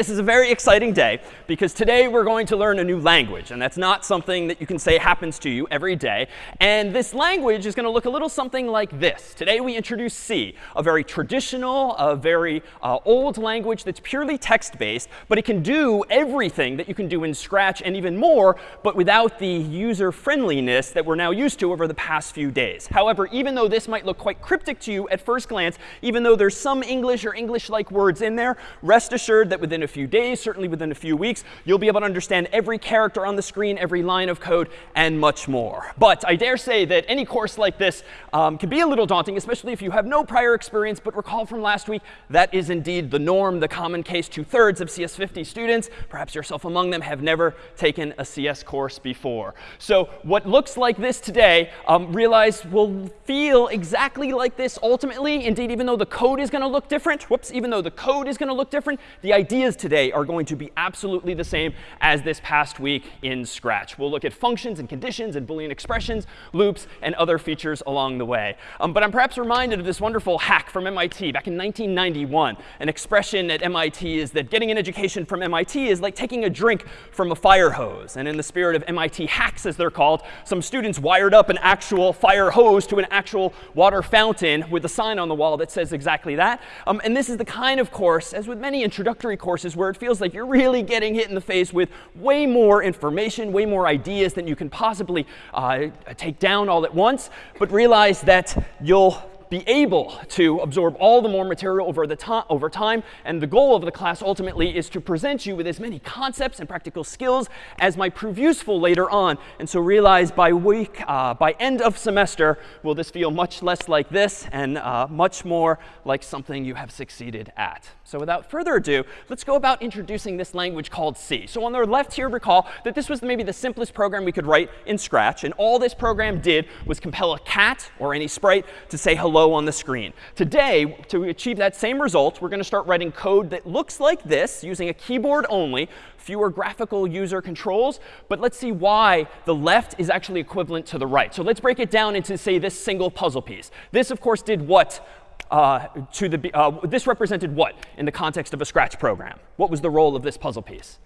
this is a very exciting day because today we're going to learn a new language. And that's not something that you can say happens to you every day. And this language is going to look a little something like this. Today we introduce C, a very traditional, a very uh, old language that's purely text-based, but it can do everything that you can do in Scratch and even more, but without the user friendliness that we're now used to over the past few days. However, even though this might look quite cryptic to you at first glance, even though there's some English or English-like words in there, rest assured that within a few days, certainly within a few weeks, you'll be able to understand every character on the screen, every line of code, and much more. But I dare say that any course like this um, can be a little daunting, especially if you have no prior experience. But recall from last week, that is indeed the norm, the common case. Two-thirds of CS50 students, perhaps yourself among them, have never taken a CS course before. So what looks like this today, um, realize will feel exactly like this ultimately. Indeed, even though the code is going to look different, different. Whoops, even though the code is going to look different, the ideas today are going to be absolutely the same as this past week in Scratch. We'll look at functions and conditions and Boolean expressions, loops, and other features along the way. Um, but I'm perhaps reminded of this wonderful hack from MIT back in 1991. An expression at MIT is that getting an education from MIT is like taking a drink from a fire hose. And in the spirit of MIT hacks, as they're called, some students wired up an actual fire hose to an actual water fountain with a sign on the wall that says exactly that. Um, and this is the kind of course, as with many introductory courses, where it feels like you're really getting hit in the face with way more information, way more ideas than you can possibly uh, take down all at once. But realize that you'll be able to absorb all the more material over, the over time. And the goal of the class ultimately is to present you with as many concepts and practical skills as might prove useful later on. And so realize by week, uh, by end of semester, will this feel much less like this and uh, much more like something you have succeeded at. So without further ado, let's go about introducing this language called C. So on the left here, recall that this was maybe the simplest program we could write in Scratch. And all this program did was compel a cat or any sprite to say hello on the screen. Today, to achieve that same result, we're going to start writing code that looks like this, using a keyboard only, fewer graphical user controls. But let's see why the left is actually equivalent to the right. So let's break it down into, say, this single puzzle piece. This, of course, did what uh, to the, uh, this represented what in the context of a Scratch program? What was the role of this puzzle piece?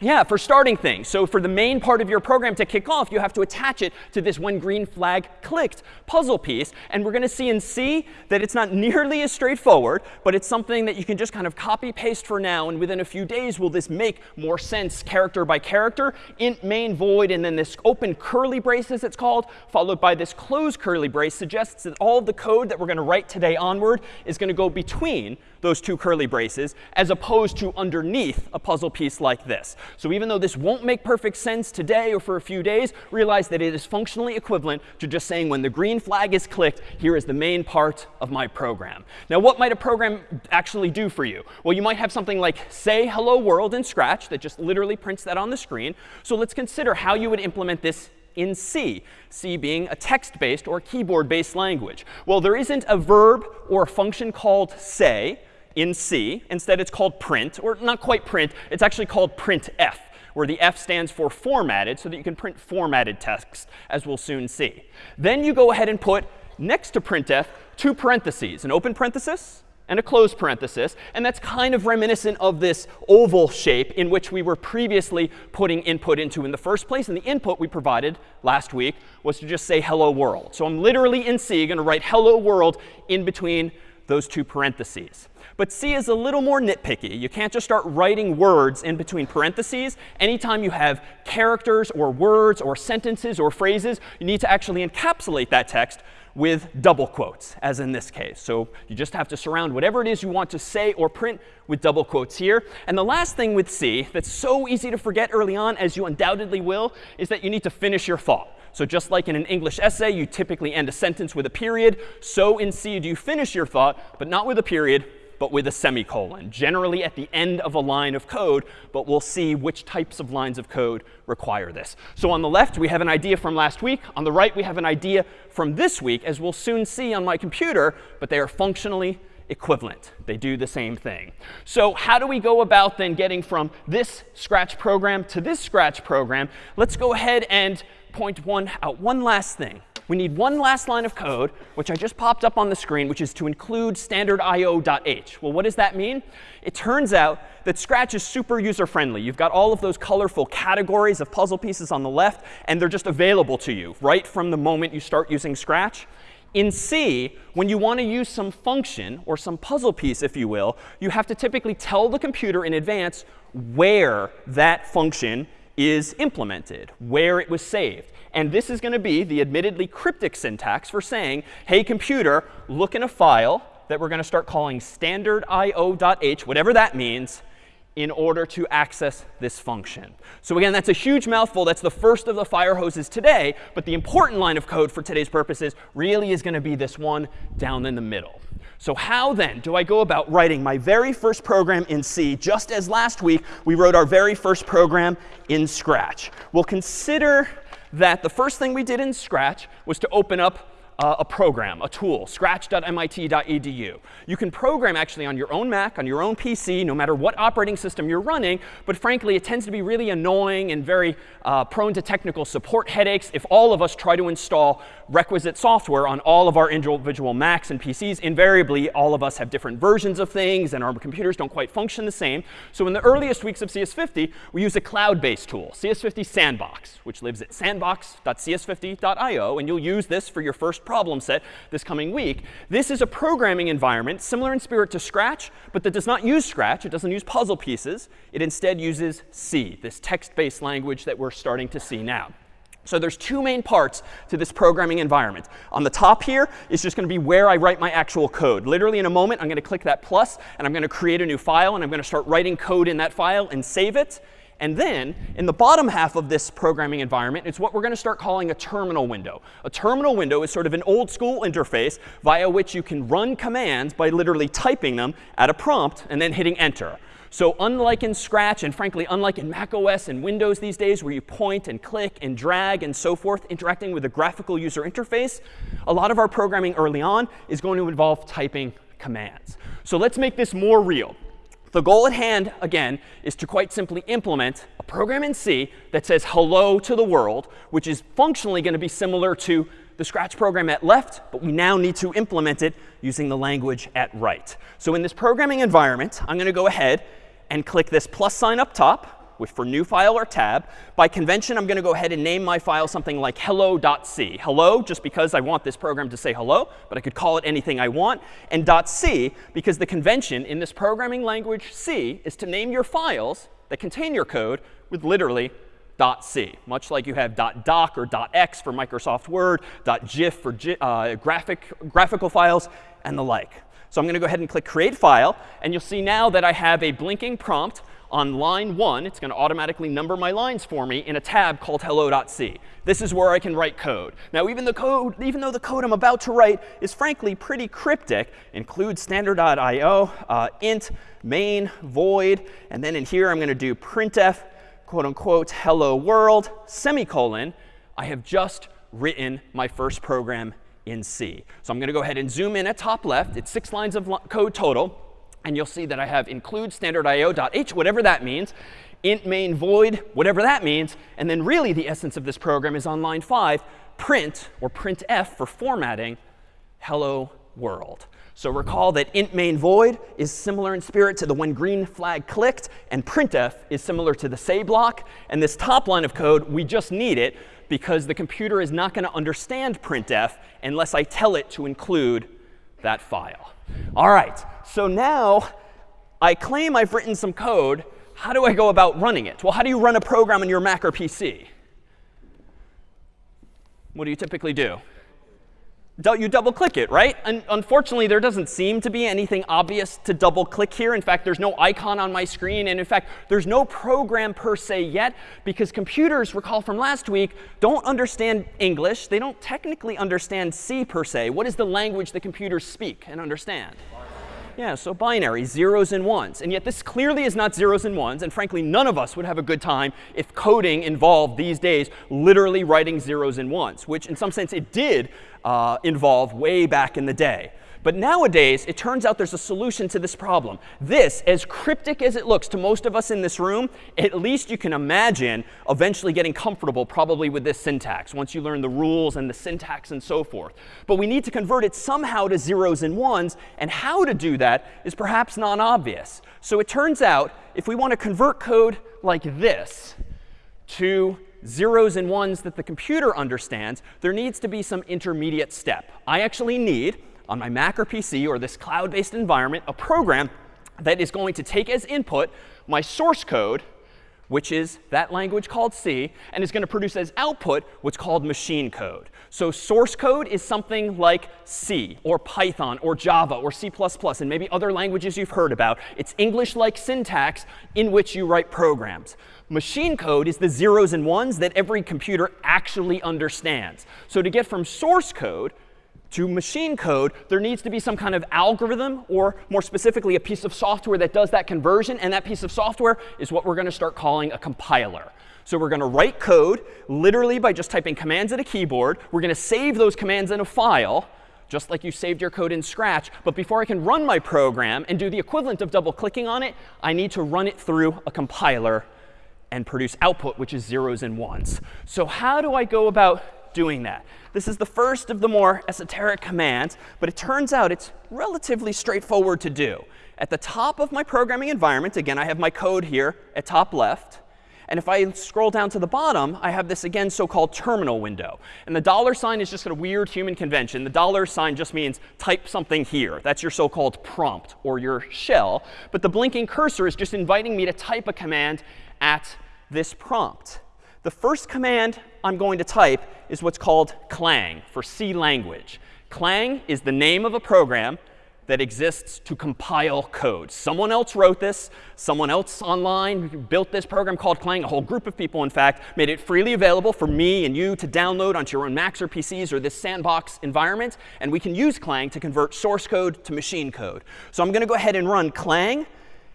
Yeah, for starting things. So for the main part of your program to kick off, you have to attach it to this when green flag clicked puzzle piece. And we're going to see in C that it's not nearly as straightforward, but it's something that you can just kind of copy paste for now. And within a few days, will this make more sense character by character? int main void, and then this open curly brace, as it's called, followed by this closed curly brace, suggests that all of the code that we're going to write today onward is going to go between those two curly braces, as opposed to underneath a puzzle piece like this. So even though this won't make perfect sense today or for a few days, realize that it is functionally equivalent to just saying when the green flag is clicked, here is the main part of my program. Now, what might a program actually do for you? Well, you might have something like say hello world in Scratch that just literally prints that on the screen. So let's consider how you would implement this in C, C being a text-based or keyboard-based language. Well, there isn't a verb or a function called say in C. Instead, it's called print, or not quite print. It's actually called printf, where the F stands for formatted, so that you can print formatted text, as we'll soon see. Then you go ahead and put next to printf two parentheses, an open parenthesis and a closed parenthesis. And that's kind of reminiscent of this oval shape in which we were previously putting input into in the first place. And the input we provided last week was to just say hello world. So I'm literally in C going to write hello world in between those two parentheses. But C is a little more nitpicky. You can't just start writing words in between parentheses. Anytime you have characters or words or sentences or phrases, you need to actually encapsulate that text with double quotes, as in this case. So you just have to surround whatever it is you want to say or print with double quotes here. And the last thing with C that's so easy to forget early on, as you undoubtedly will, is that you need to finish your thought. So just like in an English essay, you typically end a sentence with a period. So in C, do you finish your thought, but not with a period, but with a semicolon, generally at the end of a line of code. But we'll see which types of lines of code require this. So on the left, we have an idea from last week. On the right, we have an idea from this week, as we'll soon see on my computer. But they are functionally equivalent. They do the same thing. So how do we go about then getting from this Scratch program to this Scratch program? Let's go ahead and point one out one last thing. We need one last line of code, which I just popped up on the screen, which is to include standard io.h. Well, what does that mean? It turns out that Scratch is super user-friendly. You've got all of those colorful categories of puzzle pieces on the left, and they're just available to you right from the moment you start using Scratch. In C, when you want to use some function or some puzzle piece, if you will, you have to typically tell the computer in advance where that function is implemented, where it was saved. And this is going to be the admittedly cryptic syntax for saying, hey, computer, look in a file that we're going to start calling standardIO.h, whatever that means, in order to access this function. So again, that's a huge mouthful. That's the first of the fire hoses today. But the important line of code for today's purposes really is going to be this one down in the middle. So how then do I go about writing my very first program in C, just as last week we wrote our very first program in Scratch? Well, consider that the first thing we did in Scratch was to open up uh, a program, a tool, scratch.mit.edu. You can program actually on your own Mac, on your own PC, no matter what operating system you're running. But frankly, it tends to be really annoying and very uh, prone to technical support headaches if all of us try to install requisite software on all of our individual Macs and PCs. Invariably, all of us have different versions of things, and our computers don't quite function the same. So in the earliest weeks of CS50, we use a cloud-based tool, CS50 Sandbox, which lives at sandbox.cs50.io. And you'll use this for your first problem set this coming week. This is a programming environment similar in spirit to Scratch, but that does not use Scratch. It doesn't use puzzle pieces. It instead uses C, this text-based language that we're starting to see now. So there's two main parts to this programming environment. On the top here is just going to be where I write my actual code. Literally in a moment, I'm going to click that plus, and I'm going to create a new file, and I'm going to start writing code in that file and save it. And then in the bottom half of this programming environment, it's what we're going to start calling a terminal window. A terminal window is sort of an old school interface via which you can run commands by literally typing them at a prompt and then hitting enter. So unlike in Scratch, and frankly, unlike in Mac OS and Windows these days, where you point and click and drag and so forth, interacting with a graphical user interface, a lot of our programming early on is going to involve typing commands. So let's make this more real. The goal at hand, again, is to quite simply implement a program in C that says hello to the world, which is functionally going to be similar to the Scratch program at left, but we now need to implement it using the language at right. So in this programming environment, I'm going to go ahead and click this plus sign up top with for new file or tab. By convention, I'm going to go ahead and name my file something like hello.c. Hello, just because I want this program to say hello, but I could call it anything I want. And .c, because the convention in this programming language C is to name your files that contain your code with literally .c, much like you have .doc or .x for Microsoft Word, .gif for uh, graphic, graphical files, and the like. So I'm going to go ahead and click Create File. And you'll see now that I have a blinking prompt on line 1. It's going to automatically number my lines for me in a tab called hello.c. This is where I can write code. Now, even, the code, even though the code I'm about to write is frankly pretty cryptic, include standard.io, uh, int, main, void, and then in here I'm going to do printf, quote unquote, hello world, semicolon. I have just written my first program in C. So I'm going to go ahead and zoom in at top left. It's six lines of code total. And you'll see that I have include standardIO.h, whatever that means, int main void, whatever that means. And then really the essence of this program is on line 5, print, or printf for formatting, hello world. So recall that int main void is similar in spirit to the when green flag clicked, and printf is similar to the say block. And this top line of code, we just need it because the computer is not going to understand printf unless I tell it to include that file. All right, so now I claim I've written some code. How do I go about running it? Well, how do you run a program on your Mac or PC? What do you typically do? You double click it, right? And unfortunately, there doesn't seem to be anything obvious to double click here. In fact, there's no icon on my screen. And in fact, there's no program per se yet because computers, recall from last week, don't understand English. They don't technically understand C per se. What is the language that computers speak and understand? Yeah, so binary, zeros and ones. And yet this clearly is not zeros and ones. And frankly, none of us would have a good time if coding involved these days literally writing zeros and ones, which in some sense it did uh, involve way back in the day. But nowadays, it turns out there's a solution to this problem. This, as cryptic as it looks to most of us in this room, at least you can imagine eventually getting comfortable probably with this syntax once you learn the rules and the syntax and so forth. But we need to convert it somehow to zeros and ones. And how to do that is perhaps non-obvious. So it turns out if we want to convert code like this to zeros and ones that the computer understands, there needs to be some intermediate step. I actually need, on my Mac or PC or this cloud-based environment, a program that is going to take as input my source code, which is that language called C, and is going to produce as output what's called machine code. So source code is something like C or Python or Java or C++ and maybe other languages you've heard about. It's English-like syntax in which you write programs. Machine code is the zeros and ones that every computer actually understands. So to get from source code to machine code, there needs to be some kind of algorithm, or more specifically, a piece of software that does that conversion. And that piece of software is what we're going to start calling a compiler. So we're going to write code literally by just typing commands at a keyboard. We're going to save those commands in a file just like you saved your code in Scratch. But before I can run my program and do the equivalent of double clicking on it, I need to run it through a compiler and produce output, which is zeros and ones. So how do I go about doing that? This is the first of the more esoteric commands, but it turns out it's relatively straightforward to do. At the top of my programming environment, again, I have my code here at top left. And if I scroll down to the bottom, I have this, again, so-called terminal window. And the dollar sign is just a weird human convention. The dollar sign just means type something here. That's your so-called prompt or your shell. But the blinking cursor is just inviting me to type a command at this prompt. The first command I'm going to type is what's called clang for C language. Clang is the name of a program that exists to compile code. Someone else wrote this. Someone else online built this program called Clang. A whole group of people, in fact, made it freely available for me and you to download onto your own Macs or PCs or this sandbox environment. And we can use Clang to convert source code to machine code. So I'm going to go ahead and run clang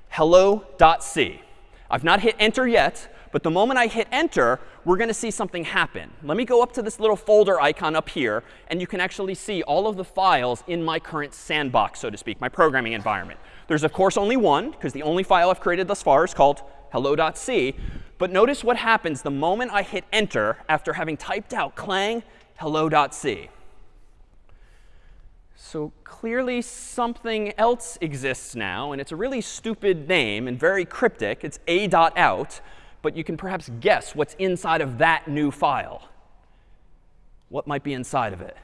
hello.c. I've not hit enter yet. But the moment I hit enter, we're going to see something happen. Let me go up to this little folder icon up here. And you can actually see all of the files in my current sandbox, so to speak, my programming environment. There's, of course, only one, because the only file I've created thus far is called hello.c. But notice what happens the moment I hit enter after having typed out clang hello.c. So clearly something else exists now. And it's a really stupid name and very cryptic. It's a.out but you can perhaps guess what's inside of that new file. What might be inside of it?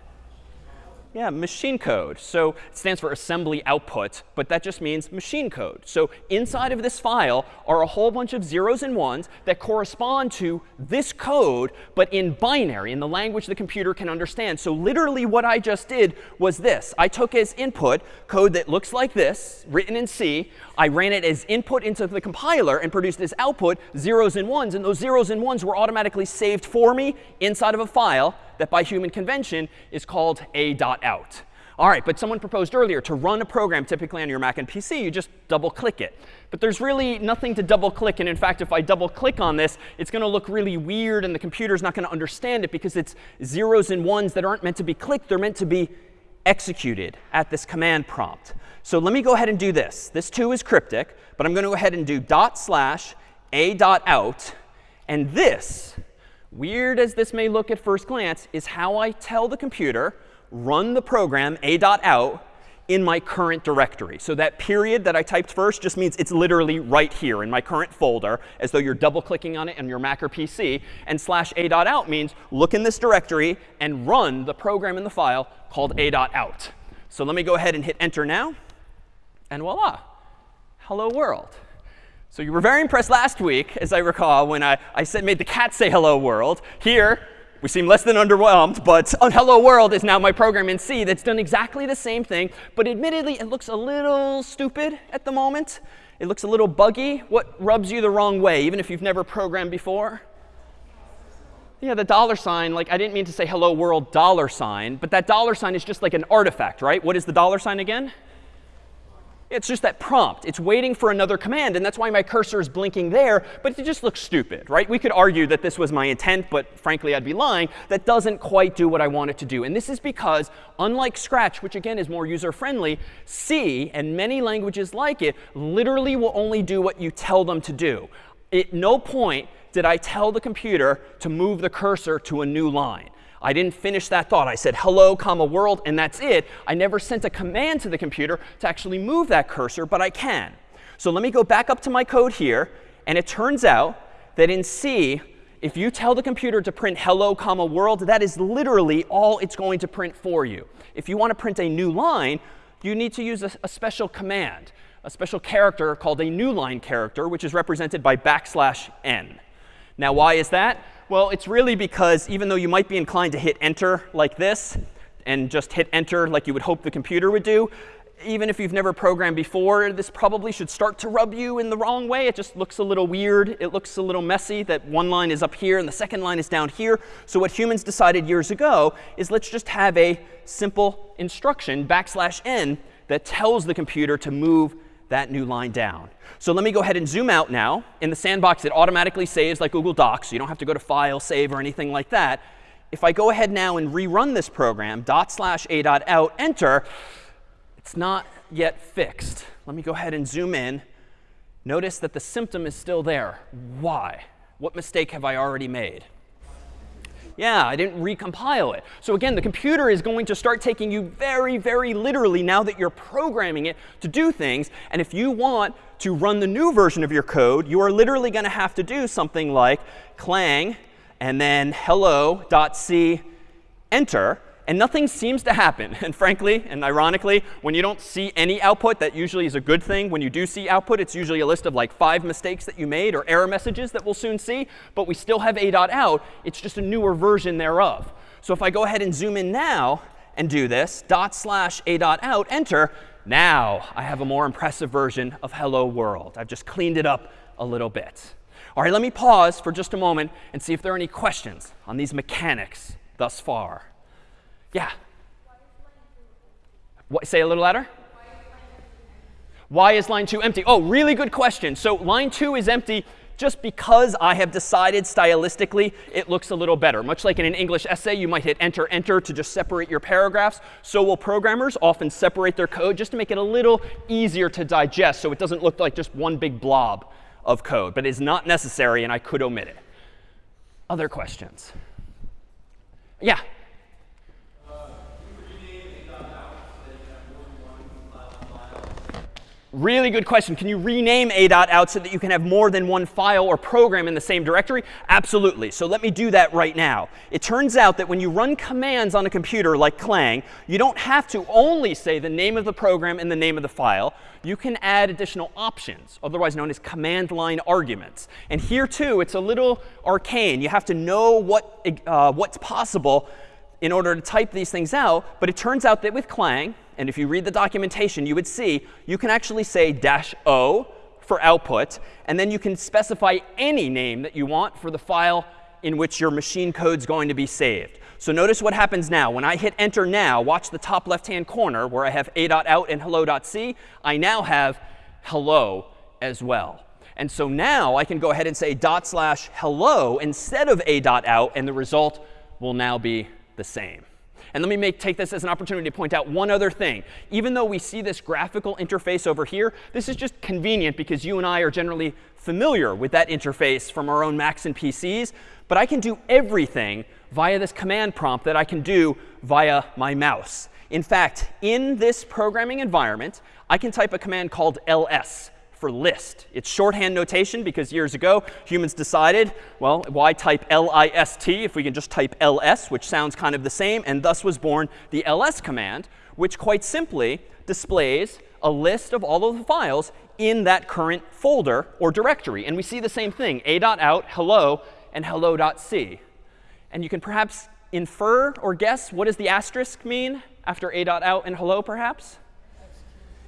Yeah, machine code. So it stands for assembly output, but that just means machine code. So inside of this file are a whole bunch of zeros and ones that correspond to this code, but in binary, in the language the computer can understand. So literally what I just did was this. I took as input code that looks like this, written in C. I ran it as input into the compiler and produced as output zeros and ones. And those zeros and ones were automatically saved for me inside of a file that by human convention is called a.out. All right, but someone proposed earlier to run a program typically on your Mac and PC, you just double click it. But there's really nothing to double click. And in fact, if I double click on this, it's going to look really weird and the computer's not going to understand it because it's zeros and ones that aren't meant to be clicked. They're meant to be executed at this command prompt. So let me go ahead and do this. This too is cryptic, but I'm going to go ahead and do dot slash a dot out. And this weird as this may look at first glance, is how I tell the computer, run the program a.out in my current directory. So that period that I typed first just means it's literally right here in my current folder, as though you're double clicking on it on your Mac or PC. And slash a.out means look in this directory and run the program in the file called a.out. So let me go ahead and hit enter now. And voila, hello world. So you were very impressed last week, as I recall, when I, I said, made the cat say hello world. Here, we seem less than underwhelmed, but hello world is now my program in C that's done exactly the same thing. But admittedly, it looks a little stupid at the moment. It looks a little buggy. What rubs you the wrong way, even if you've never programmed before? Yeah, the dollar sign, like I didn't mean to say hello world dollar sign, but that dollar sign is just like an artifact, right? What is the dollar sign again? It's just that prompt. It's waiting for another command, and that's why my cursor is blinking there, but it just looks stupid, right? We could argue that this was my intent, but frankly, I'd be lying. That doesn't quite do what I want it to do. And this is because, unlike Scratch, which again is more user-friendly, C and many languages like it literally will only do what you tell them to do. At no point did I tell the computer to move the cursor to a new line. I didn't finish that thought. I said hello, comma, world, and that's it. I never sent a command to the computer to actually move that cursor, but I can. So let me go back up to my code here. And it turns out that in C, if you tell the computer to print hello, comma, world, that is literally all it's going to print for you. If you want to print a new line, you need to use a, a special command, a special character called a new line character, which is represented by backslash n. Now, why is that? Well, it's really because even though you might be inclined to hit enter like this and just hit enter like you would hope the computer would do, even if you've never programmed before, this probably should start to rub you in the wrong way. It just looks a little weird. It looks a little messy that one line is up here and the second line is down here. So what humans decided years ago is let's just have a simple instruction, backslash n, that tells the computer to move that new line down. So let me go ahead and zoom out now. In the sandbox, it automatically saves like Google Docs. So you don't have to go to File, Save, or anything like that. If I go ahead now and rerun this program, dot slash a dot out, enter, it's not yet fixed. Let me go ahead and zoom in. Notice that the symptom is still there. Why? What mistake have I already made? Yeah, I didn't recompile it. So again, the computer is going to start taking you very, very literally now that you're programming it to do things. And if you want to run the new version of your code, you are literally going to have to do something like clang and then hello.c enter and nothing seems to happen. And frankly, and ironically, when you don't see any output, that usually is a good thing. When you do see output, it's usually a list of like five mistakes that you made or error messages that we'll soon see. But we still have a.out. It's just a newer version thereof. So if I go ahead and zoom in now and do this, dot slash a.out, enter, now I have a more impressive version of hello world. I've just cleaned it up a little bit. All right, let me pause for just a moment and see if there are any questions on these mechanics thus far. Yeah. What, say a little louder. Why is line 2 empty? Oh, really good question. So line 2 is empty just because I have decided stylistically it looks a little better. Much like in an English essay, you might hit enter, enter to just separate your paragraphs. So will programmers often separate their code just to make it a little easier to digest so it doesn't look like just one big blob of code. But it is not necessary, and I could omit it. Other questions? Yeah? Really good question. Can you rename a.out out so that you can have more than one file or program in the same directory? Absolutely. So let me do that right now. It turns out that when you run commands on a computer like Clang, you don't have to only say the name of the program and the name of the file. You can add additional options, otherwise known as command line arguments. And here, too, it's a little arcane. You have to know what, uh, what's possible in order to type these things out. But it turns out that with Clang, and if you read the documentation, you would see you can actually say dash o for output. And then you can specify any name that you want for the file in which your machine code is going to be saved. So notice what happens now. When I hit enter now, watch the top left-hand corner where I have a.out and hello.c. I now have hello as well. And so now I can go ahead and say dot slash hello instead of a.out, and the result will now be the same. And let me make, take this as an opportunity to point out one other thing. Even though we see this graphical interface over here, this is just convenient because you and I are generally familiar with that interface from our own Macs and PCs. But I can do everything via this command prompt that I can do via my mouse. In fact, in this programming environment, I can type a command called ls for list. It's shorthand notation because years ago humans decided, well, why type list if we can just type ls, which sounds kind of the same, and thus was born the ls command, which quite simply displays a list of all of the files in that current folder or directory. And we see the same thing, a.out, hello, and hello.c. And you can perhaps infer or guess what does the asterisk mean after a.out and hello, perhaps?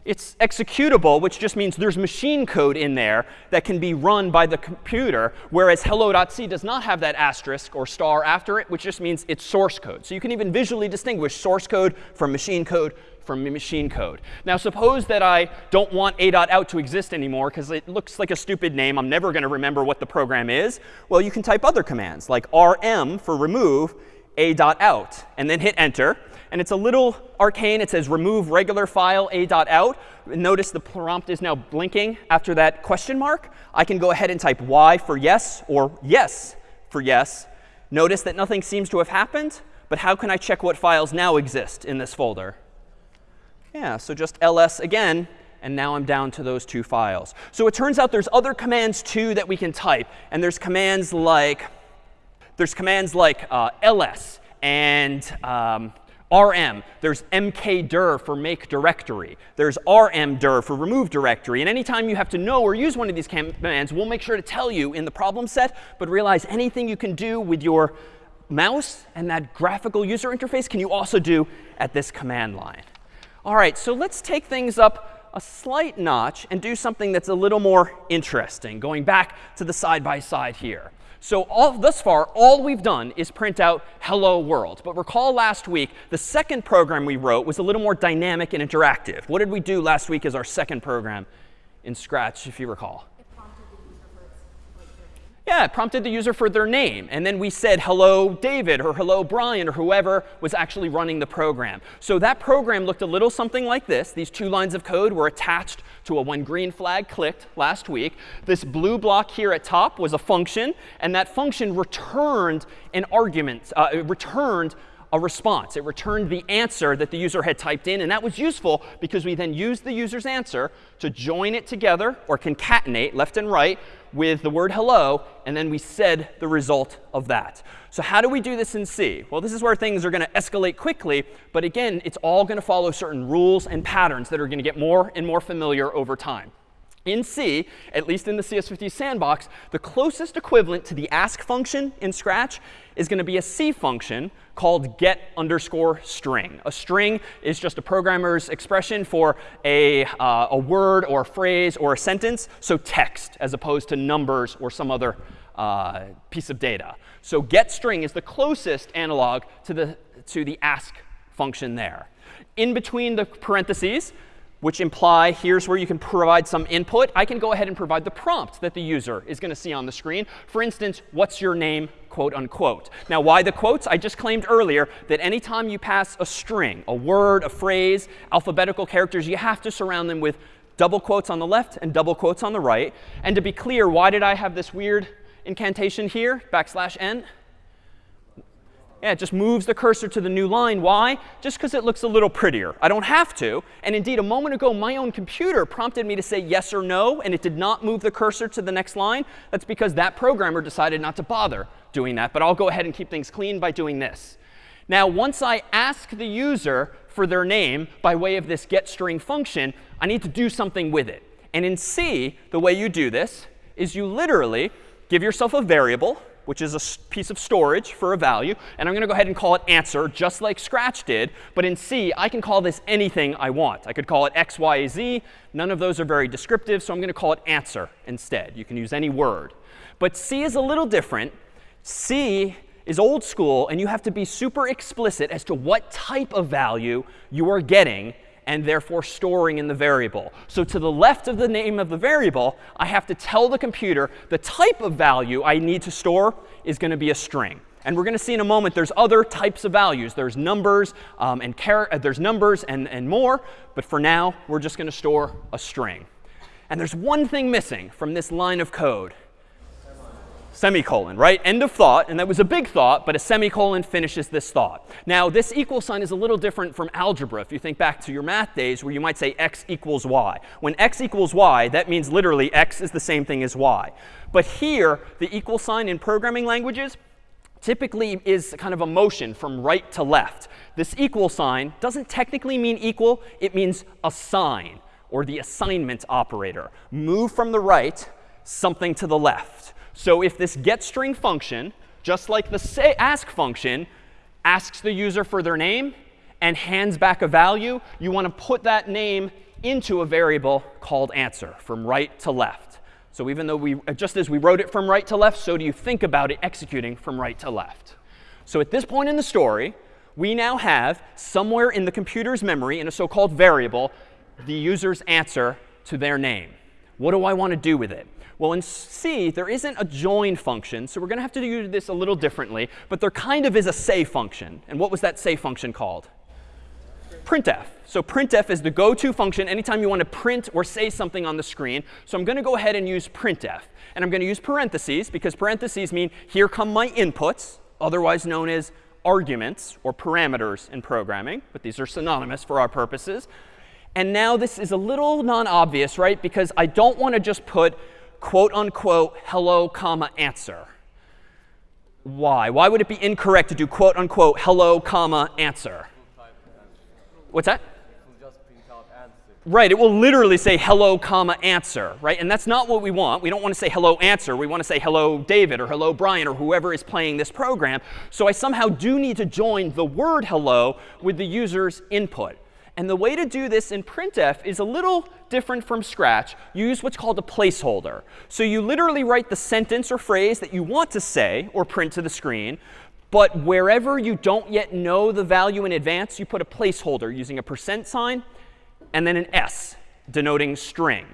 It's executable, which just means there's machine code in there that can be run by the computer, whereas hello.c does not have that asterisk or star after it, which just means it's source code. So you can even visually distinguish source code from machine code from machine code. Now suppose that I don't want a.out to exist anymore because it looks like a stupid name. I'm never going to remember what the program is. Well, you can type other commands like rm for remove a.out and then hit enter. And it's a little arcane. It says remove regular file a.out. Notice the prompt is now blinking after that question mark. I can go ahead and type y for yes or yes for yes. Notice that nothing seems to have happened. But how can I check what files now exist in this folder? Yeah, so just ls again, and now I'm down to those two files. So it turns out there's other commands too that we can type. And there's commands like there's commands like uh, ls and um, rm. There's mkdir for make directory. There's rmdir for remove directory. And anytime you have to know or use one of these commands, we'll make sure to tell you in the problem set. But realize anything you can do with your mouse and that graphical user interface can you also do at this command line. All right, so let's take things up a slight notch and do something that's a little more interesting, going back to the side-by-side -side here. So all, thus far, all we've done is print out hello world. But recall last week, the second program we wrote was a little more dynamic and interactive. What did we do last week as our second program in Scratch, if you recall? Yeah, it prompted the user for their name. And then we said, hello, David, or hello, Brian, or whoever was actually running the program. So that program looked a little something like this. These two lines of code were attached to a when green flag clicked last week. This blue block here at top was a function. And that function returned an argument, uh, it returned a response. It returned the answer that the user had typed in. And that was useful because we then used the user's answer to join it together or concatenate left and right with the word hello, and then we said the result of that. So how do we do this in C? Well, this is where things are going to escalate quickly. But again, it's all going to follow certain rules and patterns that are going to get more and more familiar over time. In C, at least in the CS50 sandbox, the closest equivalent to the ask function in Scratch is going to be a C function called get underscore string. A string is just a programmer's expression for a, uh, a word or a phrase or a sentence, so text as opposed to numbers or some other uh, piece of data. So get string is the closest analog to the, to the ask function there. In between the parentheses, which imply here's where you can provide some input. I can go ahead and provide the prompt that the user is going to see on the screen. For instance, what's your name, quote unquote. Now, why the quotes? I just claimed earlier that anytime you pass a string, a word, a phrase, alphabetical characters, you have to surround them with double quotes on the left and double quotes on the right. And to be clear, why did I have this weird incantation here, backslash n? Yeah, it just moves the cursor to the new line. Why? Just because it looks a little prettier. I don't have to. And indeed, a moment ago, my own computer prompted me to say yes or no, and it did not move the cursor to the next line. That's because that programmer decided not to bother doing that. But I'll go ahead and keep things clean by doing this. Now, once I ask the user for their name by way of this getString function, I need to do something with it. And in C, the way you do this is you literally give yourself a variable which is a piece of storage for a value. And I'm going to go ahead and call it answer, just like Scratch did. But in C, I can call this anything I want. I could call it x, y, z. None of those are very descriptive, so I'm going to call it answer instead. You can use any word. But C is a little different. C is old school, and you have to be super explicit as to what type of value you are getting and therefore storing in the variable. So to the left of the name of the variable, I have to tell the computer the type of value I need to store is going to be a string. And we're going to see in a moment there's other types of values. There's numbers um, and uh, there's numbers and, and more. But for now, we're just going to store a string. And there's one thing missing from this line of code semicolon, right? End of thought. And that was a big thought, but a semicolon finishes this thought. Now, this equal sign is a little different from algebra. If you think back to your math days where you might say x equals y. When x equals y, that means literally x is the same thing as y. But here, the equal sign in programming languages typically is kind of a motion from right to left. This equal sign doesn't technically mean equal. It means assign, or the assignment operator. Move from the right something to the left. So if this getString function, just like the say ask function, asks the user for their name and hands back a value, you want to put that name into a variable called answer from right to left. So even though we, uh, just as we wrote it from right to left, so do you think about it executing from right to left. So at this point in the story, we now have somewhere in the computer's memory in a so-called variable the user's answer to their name. What do I want to do with it? Well, in C, there isn't a join function, so we're going to have to do this a little differently. But there kind of is a say function. And what was that say function called? printf. So printf is the go-to function anytime you want to print or say something on the screen. So I'm going to go ahead and use printf. And I'm going to use parentheses because parentheses mean here come my inputs, otherwise known as arguments or parameters in programming. But these are synonymous for our purposes. And now this is a little non-obvious, right? Because I don't want to just put quote unquote hello comma answer. Why? Why would it be incorrect to do quote unquote hello comma answer? What's that? Right, it will literally say hello, comma, answer, right? And that's not what we want. We don't want to say hello, answer. We want to say hello, David, or hello, Brian, or whoever is playing this program. So I somehow do need to join the word hello with the user's input. And the way to do this in printf is a little different from scratch. You use what's called a placeholder. So you literally write the sentence or phrase that you want to say or print to the screen. But wherever you don't yet know the value in advance, you put a placeholder using a percent sign and then an s denoting string.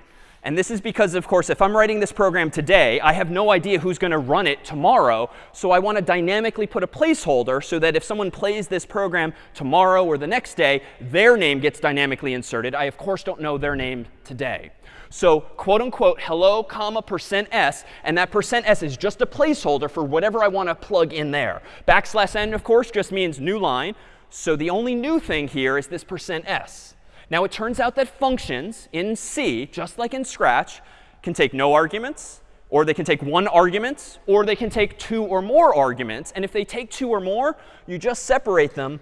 And this is because, of course, if I'm writing this program today, I have no idea who's going to run it tomorrow. So I want to dynamically put a placeholder so that if someone plays this program tomorrow or the next day, their name gets dynamically inserted. I, of course, don't know their name today. So quote unquote hello comma percent s, and that percent s is just a placeholder for whatever I want to plug in there. Backslash n, of course, just means new line. So the only new thing here is this percent s. Now it turns out that functions in C, just like in Scratch, can take no arguments, or they can take one argument, or they can take two or more arguments. And if they take two or more, you just separate them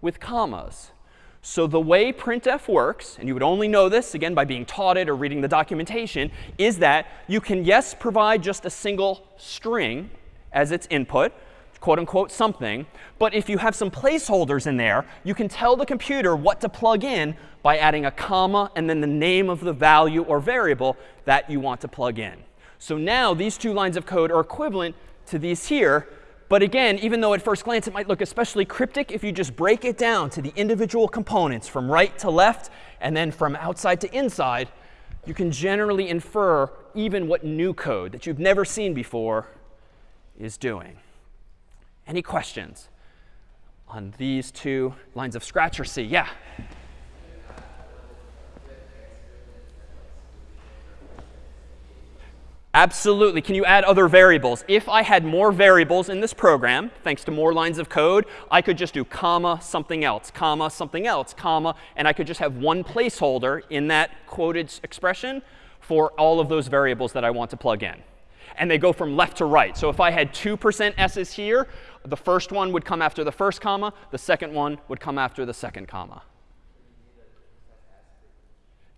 with commas. So the way printf works, and you would only know this, again, by being taught it or reading the documentation, is that you can, yes, provide just a single string as its input, quote unquote something. But if you have some placeholders in there, you can tell the computer what to plug in by adding a comma and then the name of the value or variable that you want to plug in. So now these two lines of code are equivalent to these here. But again, even though at first glance it might look especially cryptic, if you just break it down to the individual components from right to left and then from outside to inside, you can generally infer even what new code that you've never seen before is doing. Any questions on these two lines of Scratch or C? Yeah. Absolutely. Can you add other variables? If I had more variables in this program, thanks to more lines of code, I could just do comma something else, comma something else, comma, and I could just have one placeholder in that quoted expression for all of those variables that I want to plug in. And they go from left to right. So if I had 2% s's here, the first one would come after the first comma. The second one would come after the second comma.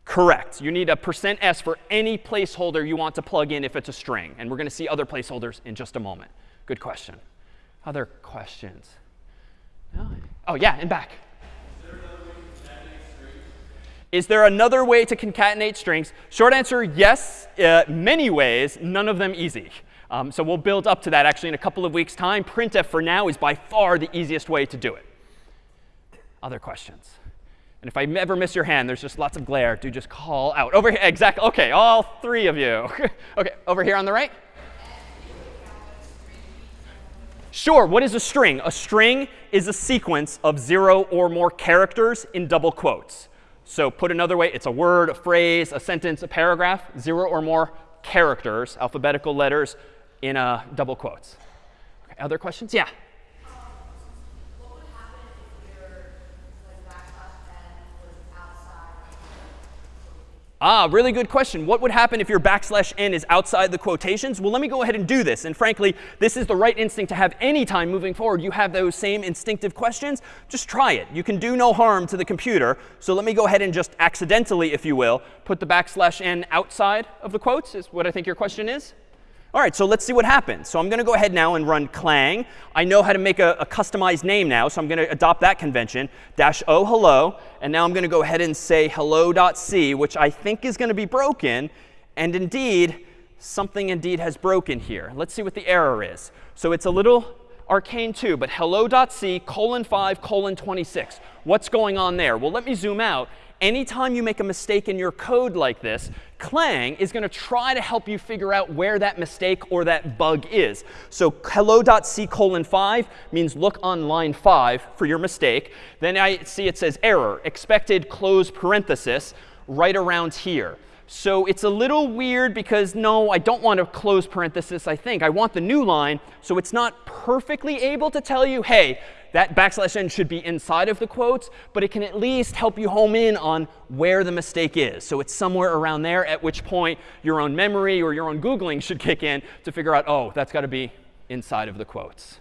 Correct. You need a percent %s for any placeholder you want to plug in if it's a string. And we're going to see other placeholders in just a moment. Good question. Other questions? No? Oh, yeah, and back. Is there another way to concatenate strings? Short answer, yes, uh, many ways, none of them easy. Um, so we'll build up to that actually in a couple of weeks' time. Printf for now is by far the easiest way to do it. Other questions? And if I ever miss your hand, there's just lots of glare. Do just call out. Over here, exactly. OK, all three of you. OK, over here on the right. Sure, what is a string? A string is a sequence of zero or more characters in double quotes. So put another way, it's a word, a phrase, a sentence, a paragraph, zero or more characters, alphabetical letters in uh, double quotes. Okay, other questions? Yeah. Ah, really good question. What would happen if your backslash n is outside the quotations? Well, let me go ahead and do this. And frankly, this is the right instinct to have any time moving forward. You have those same instinctive questions. Just try it. You can do no harm to the computer. So let me go ahead and just accidentally, if you will, put the backslash n outside of the quotes is what I think your question is. All right, so let's see what happens. So I'm going to go ahead now and run clang. I know how to make a, a customized name now, so I'm going to adopt that convention. Dash o hello. And now I'm going to go ahead and say hello.c, which I think is going to be broken. And indeed, something indeed has broken here. Let's see what the error is. So it's a little arcane too, but hello.c colon 5 colon 26. What's going on there? Well, let me zoom out anytime you make a mistake in your code like this, Clang is going to try to help you figure out where that mistake or that bug is. So hello.c colon 5 means look on line 5 for your mistake. Then I see it says error, expected close parenthesis right around here. So it's a little weird because no, I don't want to close parenthesis, I think. I want the new line. So it's not perfectly able to tell you, hey, that backslash n should be inside of the quotes, but it can at least help you home in on where the mistake is. So it's somewhere around there, at which point your own memory or your own Googling should kick in to figure out, oh, that's got to be inside of the quotes.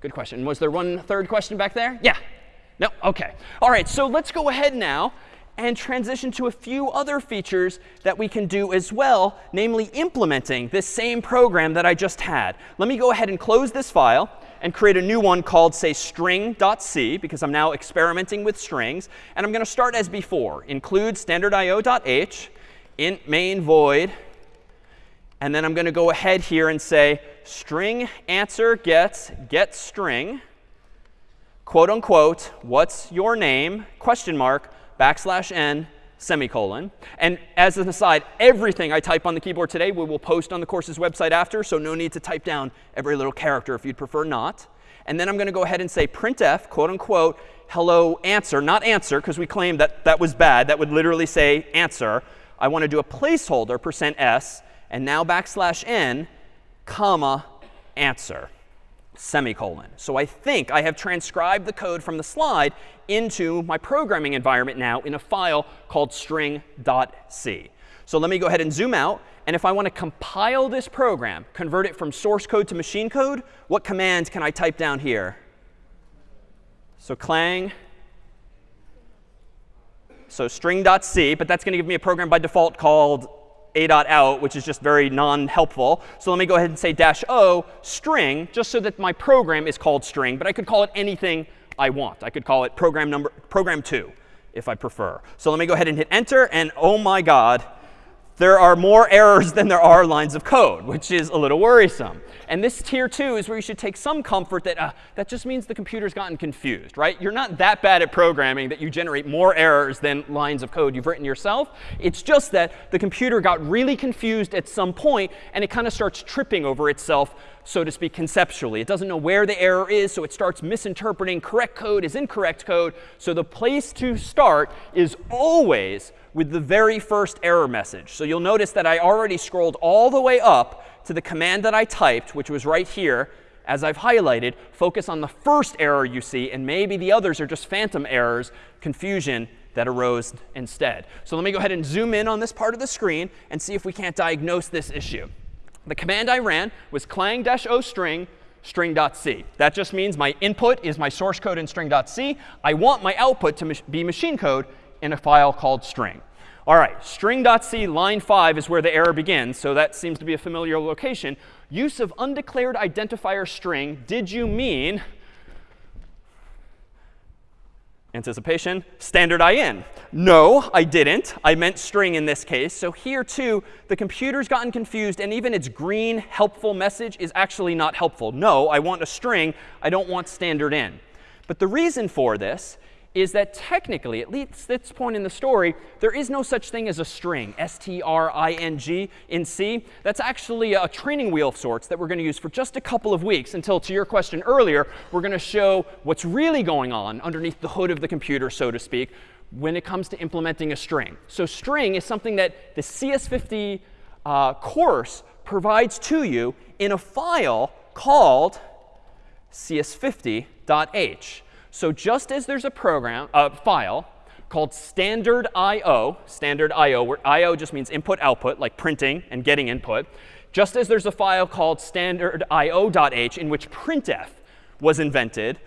Good question. Was there one third question back there? Yeah. No? OK. All right, so let's go ahead now and transition to a few other features that we can do as well, namely implementing this same program that I just had. Let me go ahead and close this file and create a new one called, say, string.c, because I'm now experimenting with strings. And I'm going to start as before. Include standardIO.h, int main void. And then I'm going to go ahead here and say string answer gets get string, quote unquote, what's your name, question mark, backslash n, semicolon. And as an aside, everything I type on the keyboard today we will post on the course's website after, so no need to type down every little character if you'd prefer not. And then I'm going to go ahead and say printf, quote unquote, hello answer, not answer, because we claimed that that was bad. That would literally say answer. I want to do a placeholder, percent %s, and now backslash n, comma, answer semicolon. So I think I have transcribed the code from the slide into my programming environment now in a file called string.c. So let me go ahead and zoom out. And if I want to compile this program, convert it from source code to machine code, what command can I type down here? So clang. So string.c, but that's going to give me a program by default called a.out, which is just very non-helpful. So let me go ahead and say dash o string, just so that my program is called string. But I could call it anything I want. I could call it program number program 2 if I prefer. So let me go ahead and hit enter. And oh my god, there are more errors than there are lines of code, which is a little worrisome. And this tier 2 is where you should take some comfort that uh, that just means the computer's gotten confused, right? You're not that bad at programming that you generate more errors than lines of code you've written yourself. It's just that the computer got really confused at some point, and it kind of starts tripping over itself, so to speak, conceptually. It doesn't know where the error is, so it starts misinterpreting correct code as incorrect code. So the place to start is always with the very first error message. So you'll notice that I already scrolled all the way up to the command that I typed, which was right here, as I've highlighted, focus on the first error you see, and maybe the others are just phantom errors, confusion that arose instead. So let me go ahead and zoom in on this part of the screen and see if we can't diagnose this issue. The command I ran was clang-o string string.c. That just means my input is my source code in string.c. I want my output to be machine code in a file called string. All right, string.c line 5 is where the error begins, so that seems to be a familiar location. Use of undeclared identifier string, did you mean anticipation, standard in. No, I didn't. I meant string in this case. So here, too, the computer's gotten confused, and even its green helpful message is actually not helpful. No, I want a string. I don't want standard in. But the reason for this is that technically, at least this point in the story, there is no such thing as a string, S-T-R-I-N-G in C. That's actually a training wheel of sorts that we're going to use for just a couple of weeks until, to your question earlier, we're going to show what's really going on underneath the hood of the computer, so to speak, when it comes to implementing a string. So string is something that the CS50 uh, course provides to you in a file called cs50.h. So just as there's a program, a file called standard IO, standard IO, where IO just means input output, like printing and getting input, just as there's a file called standard IO.h in which printf was invented,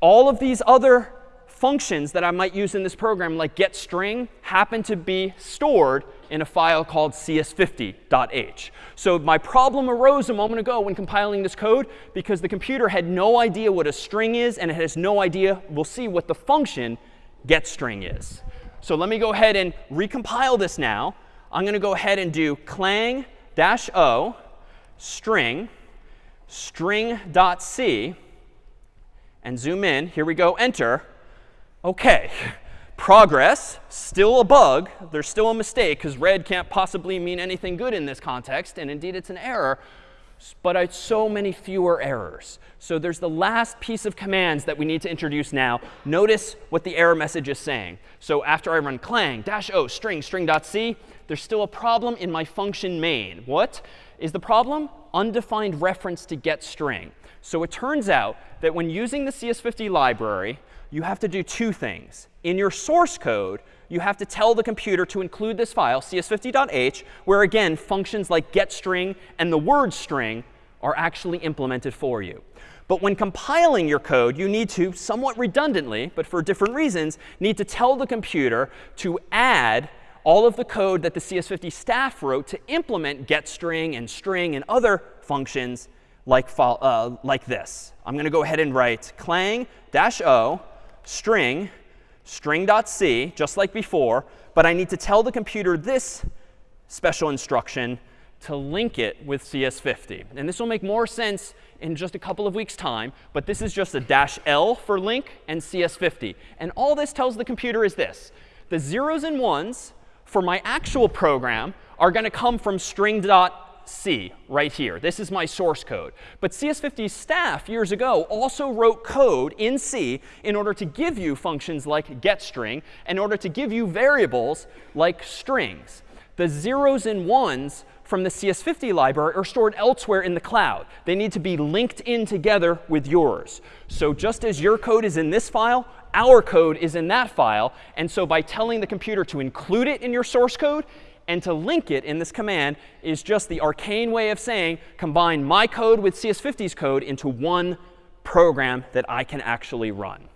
all of these other functions that I might use in this program, like getString, happen to be stored in a file called cs50.h. So my problem arose a moment ago when compiling this code because the computer had no idea what a string is, and it has no idea, we'll see, what the function getString is. So let me go ahead and recompile this now. I'm going to go ahead and do clang dash o string string.c and zoom in. Here we go, enter. OK, progress, still a bug. There's still a mistake, because red can't possibly mean anything good in this context. And indeed, it's an error. But it's so many fewer errors. So there's the last piece of commands that we need to introduce now. Notice what the error message is saying. So after I run clang dash o string string.c, there's still a problem in my function main. What is the problem? Undefined reference to getString. So it turns out that when using the CS50 library, you have to do two things. In your source code, you have to tell the computer to include this file, cs50.h, where again, functions like getString and the word string are actually implemented for you. But when compiling your code, you need to, somewhat redundantly, but for different reasons, need to tell the computer to add all of the code that the CS50 staff wrote to implement getString and string and other functions like, uh, like this. I'm going to go ahead and write clang dash o string string.c, just like before. But I need to tell the computer this special instruction to link it with CS50. And this will make more sense in just a couple of weeks' time. But this is just a dash L for link and CS50. And all this tells the computer is this. The zeros and ones for my actual program are going to come from string.c right here. This is my source code. But CS50 staff years ago also wrote code in C in order to give you functions like getString, in order to give you variables like strings. The zeros and ones from the CS50 library are stored elsewhere in the cloud. They need to be linked in together with yours. So just as your code is in this file, our code is in that file. And so by telling the computer to include it in your source code and to link it in this command is just the arcane way of saying combine my code with CS50's code into one program that I can actually run.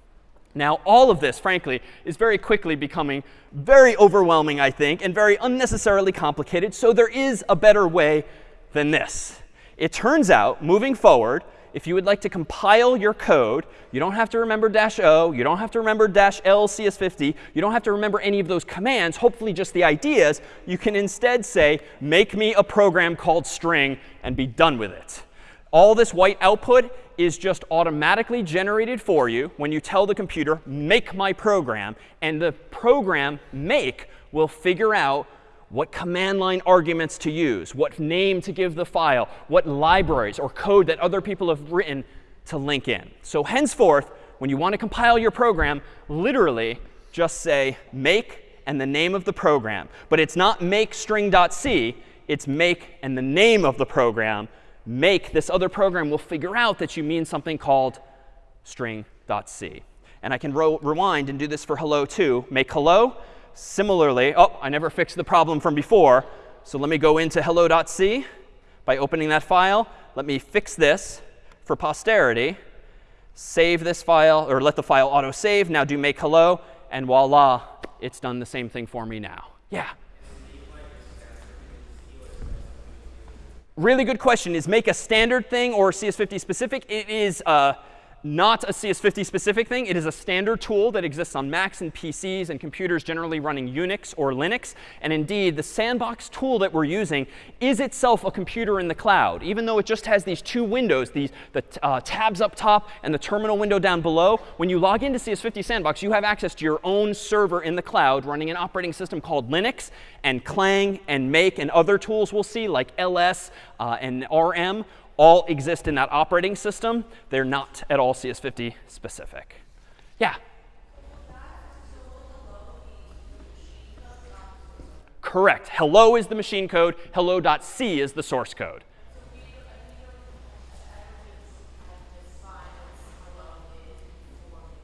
Now, all of this, frankly, is very quickly becoming very overwhelming, I think, and very unnecessarily complicated. So there is a better way than this. It turns out, moving forward, if you would like to compile your code, you don't have to remember dash o, you don't have to remember dash l cs50, you don't have to remember any of those commands, hopefully just the ideas. You can instead say, make me a program called string and be done with it. All this white output is just automatically generated for you when you tell the computer, make my program. And the program make will figure out what command line arguments to use, what name to give the file, what libraries or code that other people have written to link in. So henceforth, when you want to compile your program, literally just say make and the name of the program. But it's not make string.c. It's make and the name of the program. Make, this other program will figure out that you mean something called string.c. And I can rewind and do this for hello too. Make hello Similarly, oh, I never fixed the problem from before. So let me go into hello.c by opening that file. Let me fix this for posterity. Save this file, or let the file auto-save. Now do make hello. And voila, it's done the same thing for me now. Yeah? Really good question. Is make a standard thing or CS50 specific? It is uh, not a CS50 specific thing. It is a standard tool that exists on Macs and PCs and computers generally running Unix or Linux. And indeed, the sandbox tool that we're using is itself a computer in the cloud. Even though it just has these two windows, these, the uh, tabs up top and the terminal window down below, when you log into CS50 Sandbox, you have access to your own server in the cloud running an operating system called Linux. And Clang and Make and other tools we'll see, like LS uh, and RM, all exist in that operating system. They're not at all CS50 specific. Yeah? Correct. Hello is the machine code. Hello.c is the source code.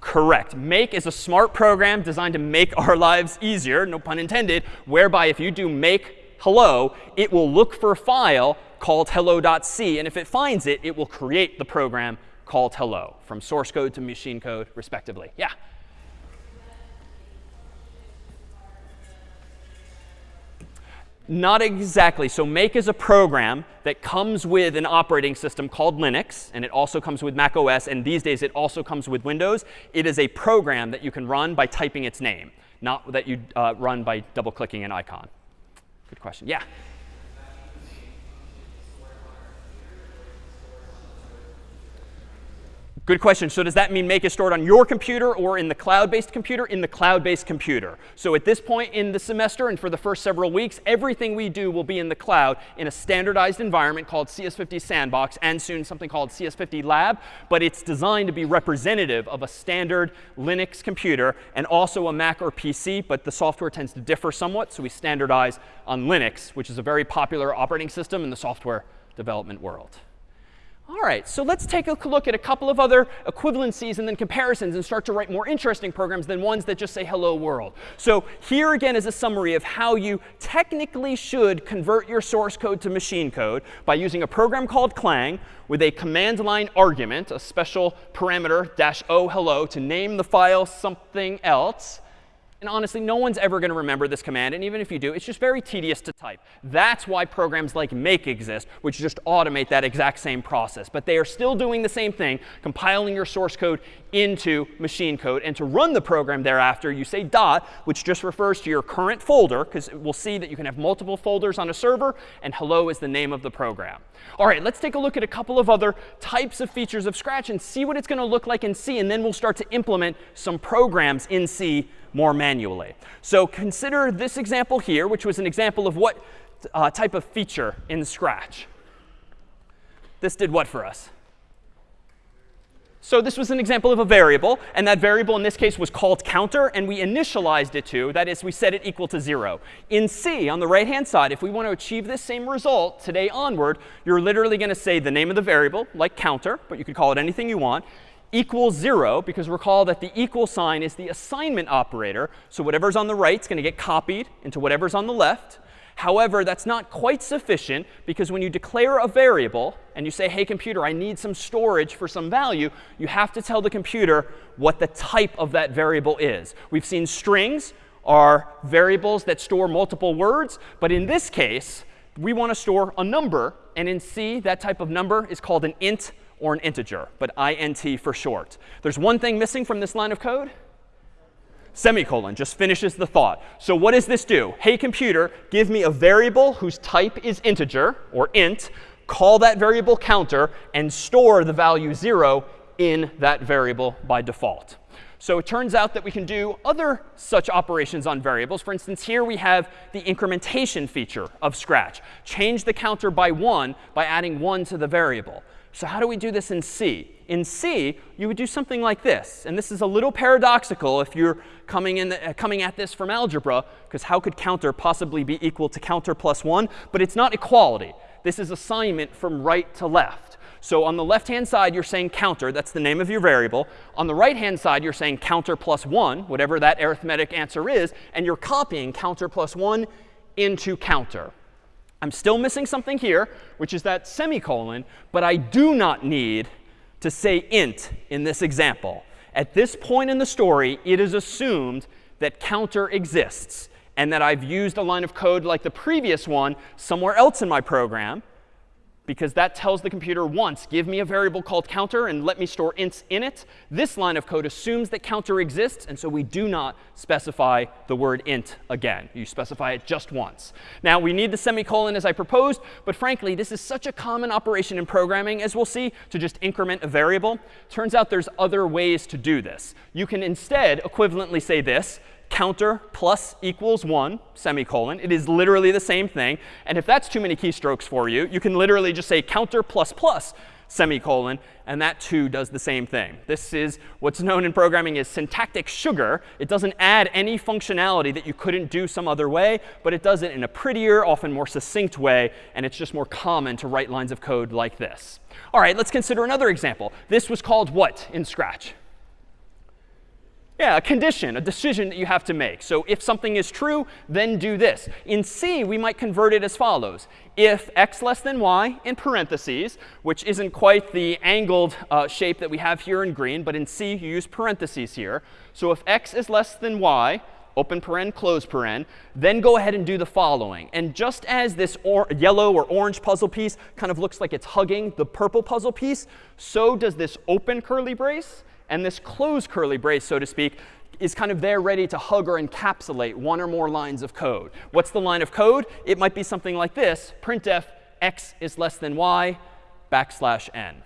Correct. Make is a smart program designed to make our lives easier, no pun intended, whereby if you do make hello, it will look for a file called hello.c. And if it finds it, it will create the program called hello from source code to machine code, respectively. Yeah? Not exactly. So make is a program that comes with an operating system called Linux, and it also comes with Mac OS, and these days it also comes with Windows. It is a program that you can run by typing its name, not that you uh, run by double-clicking an icon. Good question. Yeah? Good question. So does that mean make is stored on your computer or in the cloud-based computer? In the cloud-based computer. So at this point in the semester and for the first several weeks, everything we do will be in the cloud in a standardized environment called CS50 Sandbox and soon something called CS50 Lab. But it's designed to be representative of a standard Linux computer and also a Mac or PC. But the software tends to differ somewhat. So we standardize on Linux, which is a very popular operating system in the software development world. All right, so let's take a look at a couple of other equivalencies and then comparisons and start to write more interesting programs than ones that just say hello world. So here again is a summary of how you technically should convert your source code to machine code by using a program called Clang with a command line argument, a special parameter dash o hello to name the file something else. And honestly, no one's ever going to remember this command. And even if you do, it's just very tedious to type. That's why programs like make exist, which just automate that exact same process. But they are still doing the same thing, compiling your source code into machine code. And to run the program thereafter, you say dot, which just refers to your current folder, because we'll see that you can have multiple folders on a server, and hello is the name of the program. All right, let's take a look at a couple of other types of features of Scratch and see what it's going to look like in C. And then we'll start to implement some programs in C more manually. So consider this example here, which was an example of what uh, type of feature in Scratch. This did what for us? So this was an example of a variable, and that variable in this case was called counter, and we initialized it to, that is, we set it equal to 0. In C, on the right-hand side, if we want to achieve this same result today onward, you're literally going to say the name of the variable, like counter, but you could call it anything you want, equals 0, because recall that the equal sign is the assignment operator. So whatever's on the right is going to get copied into whatever's on the left. However, that's not quite sufficient because when you declare a variable and you say, hey, computer, I need some storage for some value, you have to tell the computer what the type of that variable is. We've seen strings are variables that store multiple words. But in this case, we want to store a number. And in C, that type of number is called an int or an integer, but int for short. There's one thing missing from this line of code. Semicolon just finishes the thought. So what does this do? Hey, computer, give me a variable whose type is integer, or int, call that variable counter, and store the value 0 in that variable by default. So it turns out that we can do other such operations on variables. For instance, here we have the incrementation feature of Scratch. Change the counter by 1 by adding 1 to the variable. So how do we do this in C? In C, you would do something like this. And this is a little paradoxical if you're coming, in the, uh, coming at this from algebra, because how could counter possibly be equal to counter plus 1? But it's not equality. This is assignment from right to left. So on the left-hand side, you're saying counter. That's the name of your variable. On the right-hand side, you're saying counter plus 1, whatever that arithmetic answer is. And you're copying counter plus 1 into counter. I'm still missing something here, which is that semicolon, but I do not need to say int in this example. At this point in the story, it is assumed that counter exists and that I've used a line of code like the previous one somewhere else in my program because that tells the computer once, give me a variable called counter and let me store ints in it. This line of code assumes that counter exists, and so we do not specify the word int again. You specify it just once. Now, we need the semicolon as I proposed, but frankly, this is such a common operation in programming, as we'll see, to just increment a variable. Turns out there's other ways to do this. You can instead equivalently say this, counter plus equals 1, semicolon. It is literally the same thing. And if that's too many keystrokes for you, you can literally just say counter plus plus, semicolon, and that too does the same thing. This is what's known in programming as syntactic sugar. It doesn't add any functionality that you couldn't do some other way, but it does it in a prettier, often more succinct way, and it's just more common to write lines of code like this. All right, let's consider another example. This was called what in Scratch? Yeah, a condition, a decision that you have to make. So if something is true, then do this. In C, we might convert it as follows. If x less than y in parentheses, which isn't quite the angled uh, shape that we have here in green, but in C, you use parentheses here. So if x is less than y, open paren, close paren, then go ahead and do the following. And just as this yellow or orange puzzle piece kind of looks like it's hugging the purple puzzle piece, so does this open curly brace and this closed curly brace, so to speak, is kind of there ready to hug or encapsulate one or more lines of code. What's the line of code? It might be something like this, printf x is less than y backslash n.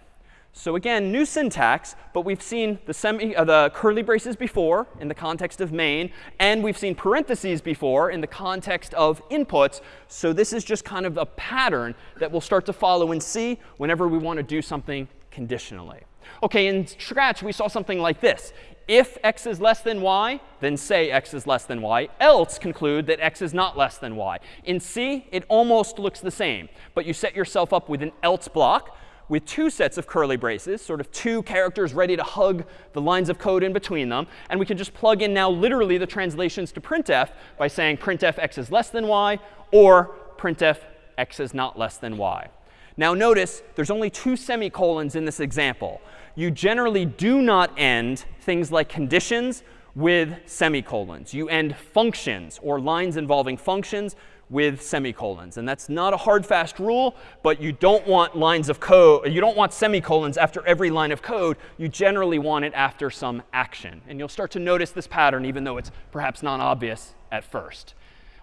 So again, new syntax, but we've seen the, semi, uh, the curly braces before in the context of main, and we've seen parentheses before in the context of inputs. So this is just kind of a pattern that we'll start to follow in C whenever we want to do something conditionally. OK, in Scratch, we saw something like this. If x is less than y, then say x is less than y. Else conclude that x is not less than y. In C, it almost looks the same. But you set yourself up with an else block with two sets of curly braces, sort of two characters ready to hug the lines of code in between them. And we can just plug in now literally the translations to printf by saying printf x is less than y or printf x is not less than y. Now notice there's only two semicolons in this example. You generally do not end things like conditions with semicolons. You end functions or lines involving functions with semicolons. And that's not a hard, fast rule, but you don't want lines of code, you don't want semicolons after every line of code. You generally want it after some action. And you'll start to notice this pattern, even though it's perhaps not obvious at first.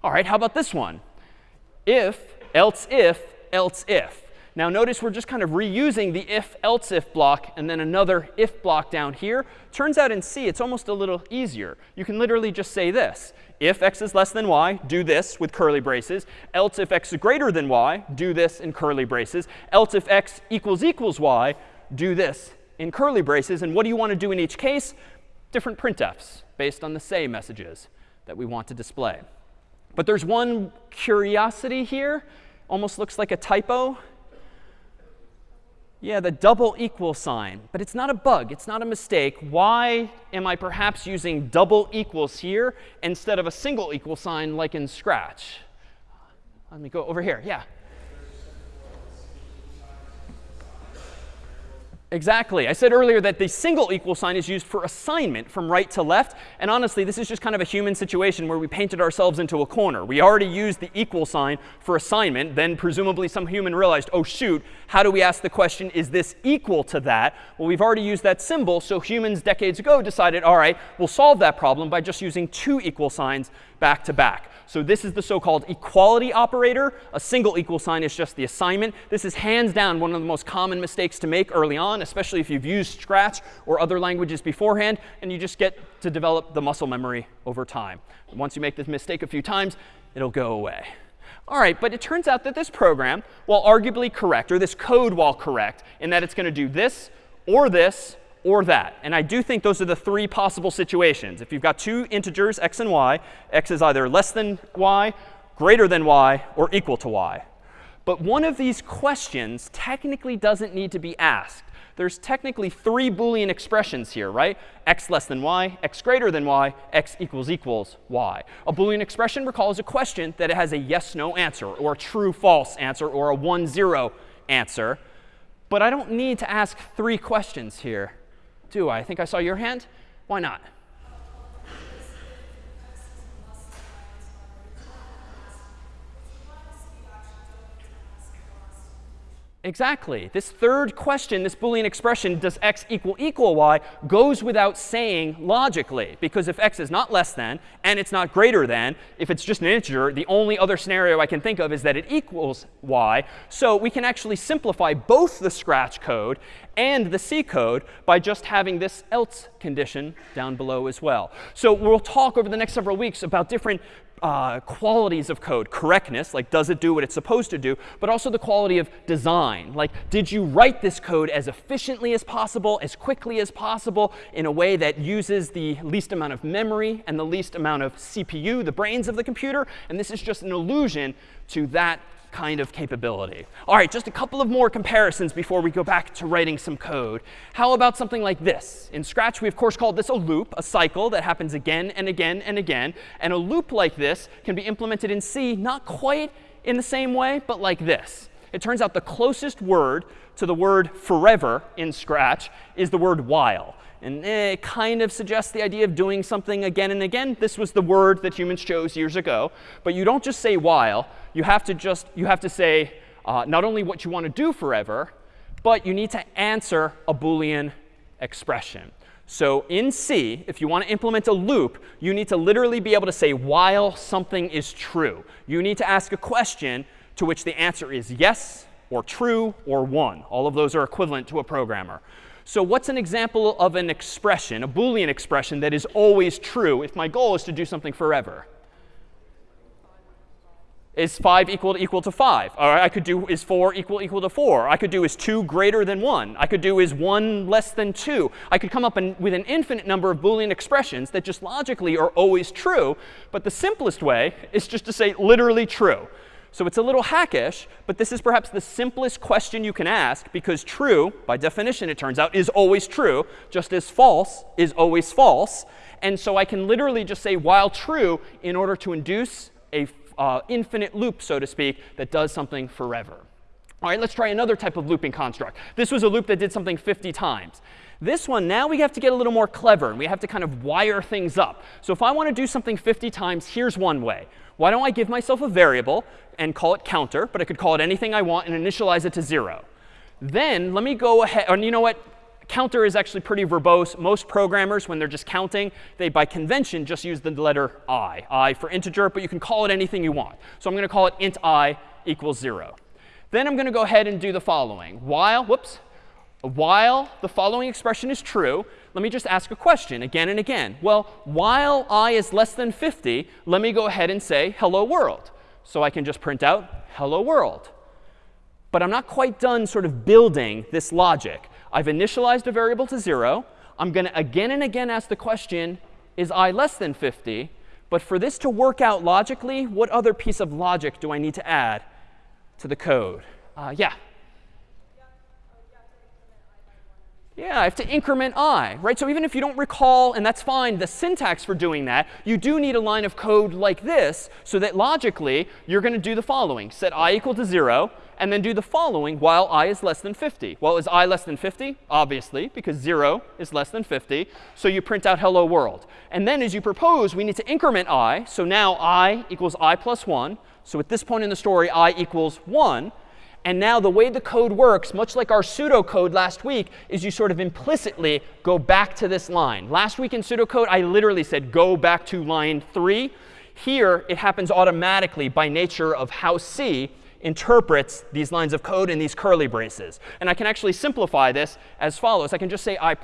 All right, how about this one? If, else if, else if. Now notice we're just kind of reusing the if else if block and then another if block down here. Turns out in C it's almost a little easier. You can literally just say this. If x is less than y, do this with curly braces. Else if x is greater than y, do this in curly braces. Else if x equals equals y, do this in curly braces. And what do you want to do in each case? Different printfs based on the say messages that we want to display. But there's one curiosity here. Almost looks like a typo. Yeah, the double equal sign. But it's not a bug. It's not a mistake. Why am I perhaps using double equals here instead of a single equal sign like in Scratch? Let me go over here. Yeah. Exactly. I said earlier that the single equal sign is used for assignment from right to left. And honestly, this is just kind of a human situation where we painted ourselves into a corner. We already used the equal sign for assignment. Then presumably some human realized, oh, shoot, how do we ask the question, is this equal to that? Well, we've already used that symbol. So humans decades ago decided, all right, we'll solve that problem by just using two equal signs back to back. So this is the so-called equality operator. A single equal sign is just the assignment. This is hands down one of the most common mistakes to make early on, especially if you've used Scratch or other languages beforehand, and you just get to develop the muscle memory over time. Once you make this mistake a few times, it'll go away. All right, but it turns out that this program, while arguably correct, or this code while correct, in that it's going to do this or this or that. And I do think those are the three possible situations. If you've got two integers, x and y, x is either less than y, greater than y, or equal to y. But one of these questions technically doesn't need to be asked. There's technically three Boolean expressions here, right? x less than y, x greater than y, x equals equals y. A Boolean expression, recall, is a question that it has a yes, no answer, or a true, false answer, or a 1, 0 answer. But I don't need to ask three questions here do I? I think I saw your hand. Why not? Exactly. This third question, this Boolean expression, does x equal equal y, goes without saying logically. Because if x is not less than and it's not greater than, if it's just an integer, the only other scenario I can think of is that it equals y. So we can actually simplify both the Scratch code and the C code by just having this else condition down below as well. So we'll talk over the next several weeks about different uh, qualities of code, correctness, like does it do what it's supposed to do, but also the quality of design. Like, did you write this code as efficiently as possible, as quickly as possible, in a way that uses the least amount of memory and the least amount of CPU, the brains of the computer? And this is just an allusion to that kind of capability. All right, just a couple of more comparisons before we go back to writing some code. How about something like this? In Scratch, we of course called this a loop, a cycle that happens again and again and again. And a loop like this can be implemented in C, not quite in the same way, but like this. It turns out the closest word to the word forever in Scratch is the word while. And it kind of suggests the idea of doing something again and again. This was the word that humans chose years ago. But you don't just say while. You have to just you have to say uh, not only what you want to do forever, but you need to answer a Boolean expression. So in C, if you want to implement a loop, you need to literally be able to say while something is true. You need to ask a question to which the answer is yes or true or 1. All of those are equivalent to a programmer. So what's an example of an expression, a Boolean expression that is always true if my goal is to do something forever? Is 5 equal to equal to 5? Or I could do is 4 equal equal to 4? I could do is 2 greater than 1? I could do is 1 less than 2? I could come up an, with an infinite number of Boolean expressions that just logically are always true. But the simplest way is just to say literally true. So it's a little hackish, but this is perhaps the simplest question you can ask because true, by definition, it turns out, is always true, just as false is always false. And so I can literally just say while true in order to induce a uh, infinite loop, so to speak, that does something forever. All right, let's try another type of looping construct. This was a loop that did something 50 times. This one, now we have to get a little more clever, and we have to kind of wire things up. So if I want to do something 50 times, here's one way. Why don't I give myself a variable and call it counter, but I could call it anything I want and initialize it to 0. Then let me go ahead, and you know what? Counter is actually pretty verbose. Most programmers, when they're just counting, they by convention just use the letter i. i for integer, but you can call it anything you want. So I'm going to call it int i equals 0. Then I'm going to go ahead and do the following. While, whoops, while the following expression is true, let me just ask a question again and again. Well, while i is less than 50, let me go ahead and say hello world. So I can just print out hello world. But I'm not quite done sort of building this logic. I've initialized a variable to 0. I'm going to again and again ask the question, is i less than 50? But for this to work out logically, what other piece of logic do I need to add to the code? Uh, yeah? Yeah, I have to increment i, right? So even if you don't recall, and that's fine, the syntax for doing that, you do need a line of code like this so that logically you're going to do the following. Set i equal to 0, and then do the following while i is less than 50. Well, is i less than 50? Obviously, because 0 is less than 50. So you print out hello world. And then as you propose, we need to increment i. So now i equals i plus 1. So at this point in the story, i equals 1. And now the way the code works, much like our pseudocode last week, is you sort of implicitly go back to this line. Last week in pseudocode, I literally said go back to line 3. Here, it happens automatically by nature of how C interprets these lines of code in these curly braces. And I can actually simplify this as follows. I can just say i++.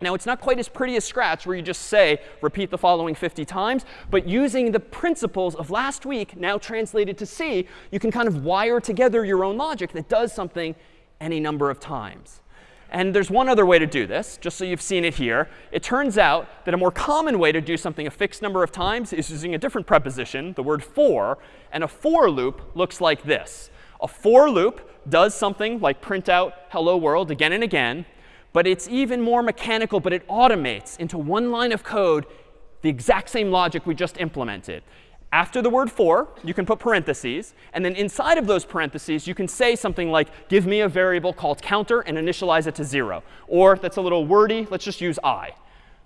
Now, it's not quite as pretty as Scratch, where you just say, repeat the following 50 times. But using the principles of last week, now translated to C, you can kind of wire together your own logic that does something any number of times. And there's one other way to do this, just so you've seen it here. It turns out that a more common way to do something a fixed number of times is using a different preposition, the word for. And a for loop looks like this. A for loop does something like print out hello world again and again. But it's even more mechanical, but it automates into one line of code the exact same logic we just implemented. After the word for, you can put parentheses. And then inside of those parentheses, you can say something like, give me a variable called counter and initialize it to 0. Or that's a little wordy. Let's just use i.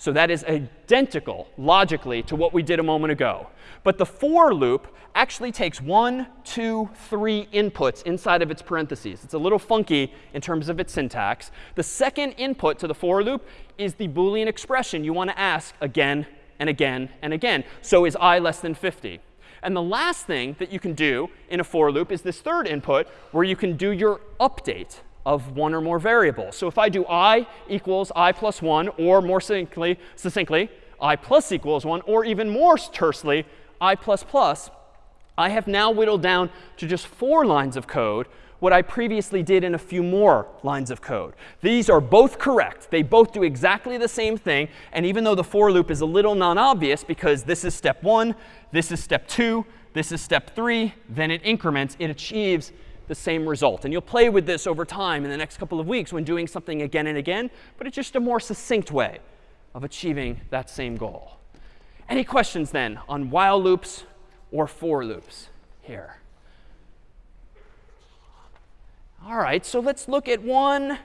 So that is identical, logically, to what we did a moment ago. But the for loop actually takes one, two, three inputs inside of its parentheses. It's a little funky in terms of its syntax. The second input to the for loop is the Boolean expression you want to ask again and again and again. So is i less than 50? And the last thing that you can do in a for loop is this third input where you can do your update of one or more variables. So if I do i equals i plus 1, or more succinctly, succinctly i plus equals 1, or even more tersely, i plus plus, I have now whittled down to just four lines of code what I previously did in a few more lines of code. These are both correct. They both do exactly the same thing. And even though the for loop is a little non-obvious because this is step 1, this is step 2, this is step 3, then it increments, it achieves the same result. And you'll play with this over time in the next couple of weeks when doing something again and again. But it's just a more succinct way of achieving that same goal. Any questions then on while loops or for loops here? All right, so let's look at one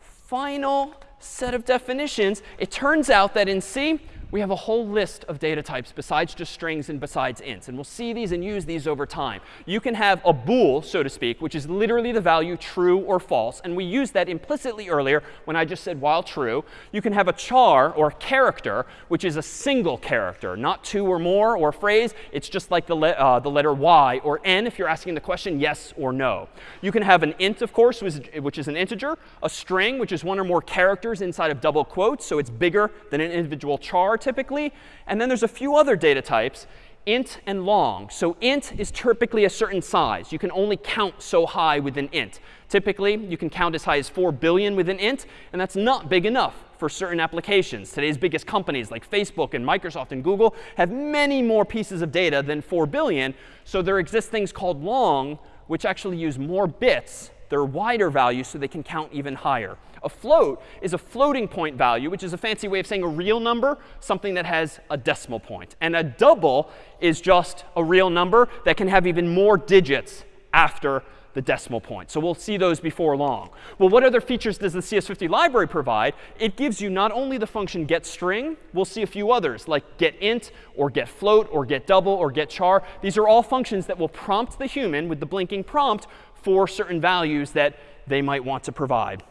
final set of definitions, it turns out that in C, we have a whole list of data types besides just strings and besides ints. And we'll see these and use these over time. You can have a bool, so to speak, which is literally the value true or false. And we used that implicitly earlier when I just said while true. You can have a char or character, which is a single character, not two or more or phrase. It's just like the, le uh, the letter y or n if you're asking the question yes or no. You can have an int, of course, which is an integer, a string, which is one or more characters inside of double quotes. So it's bigger than an individual char typically. And then there's a few other data types, int and long. So int is typically a certain size. You can only count so high with an int. Typically, you can count as high as 4 billion with an int, and that's not big enough for certain applications. Today's biggest companies like Facebook and Microsoft and Google have many more pieces of data than 4 billion. So there exist things called long, which actually use more bits. They're wider values, so they can count even higher. A float is a floating point value, which is a fancy way of saying a real number, something that has a decimal point. And a double is just a real number that can have even more digits after the decimal point. So we'll see those before long. Well, what other features does the CS50 library provide? It gives you not only the function getString, we'll see a few others, like getInt, or getFloat, or getDouble, or getChar. These are all functions that will prompt the human with the blinking prompt for certain values that they might want to provide.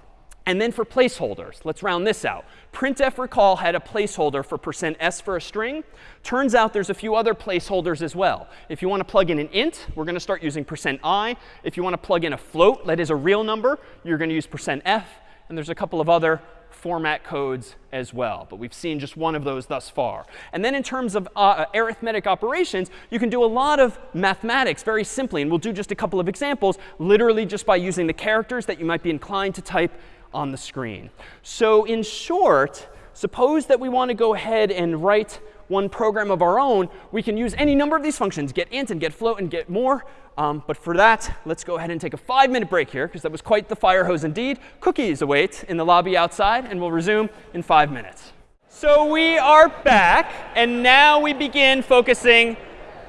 And then for placeholders, let's round this out. printf recall had a placeholder for %s for a string. Turns out there's a few other placeholders as well. If you want to plug in an int, we're going to start using %i. If you want to plug in a float that is a real number, you're going to use %f. And there's a couple of other format codes as well. But we've seen just one of those thus far. And then in terms of uh, arithmetic operations, you can do a lot of mathematics very simply. And we'll do just a couple of examples, literally just by using the characters that you might be inclined to type on the screen. So in short, suppose that we want to go ahead and write one program of our own. We can use any number of these functions, get int and get float and get more. Um, but for that, let's go ahead and take a five minute break here, because that was quite the fire hose indeed. Cookies await in the lobby outside, and we'll resume in five minutes. So we are back, and now we begin focusing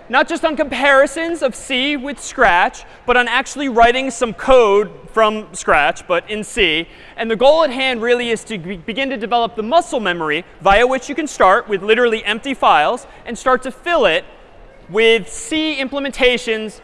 not just on comparisons of C with Scratch, but on actually writing some code from Scratch, but in C. And the goal at hand really is to be begin to develop the muscle memory via which you can start with literally empty files and start to fill it with C implementations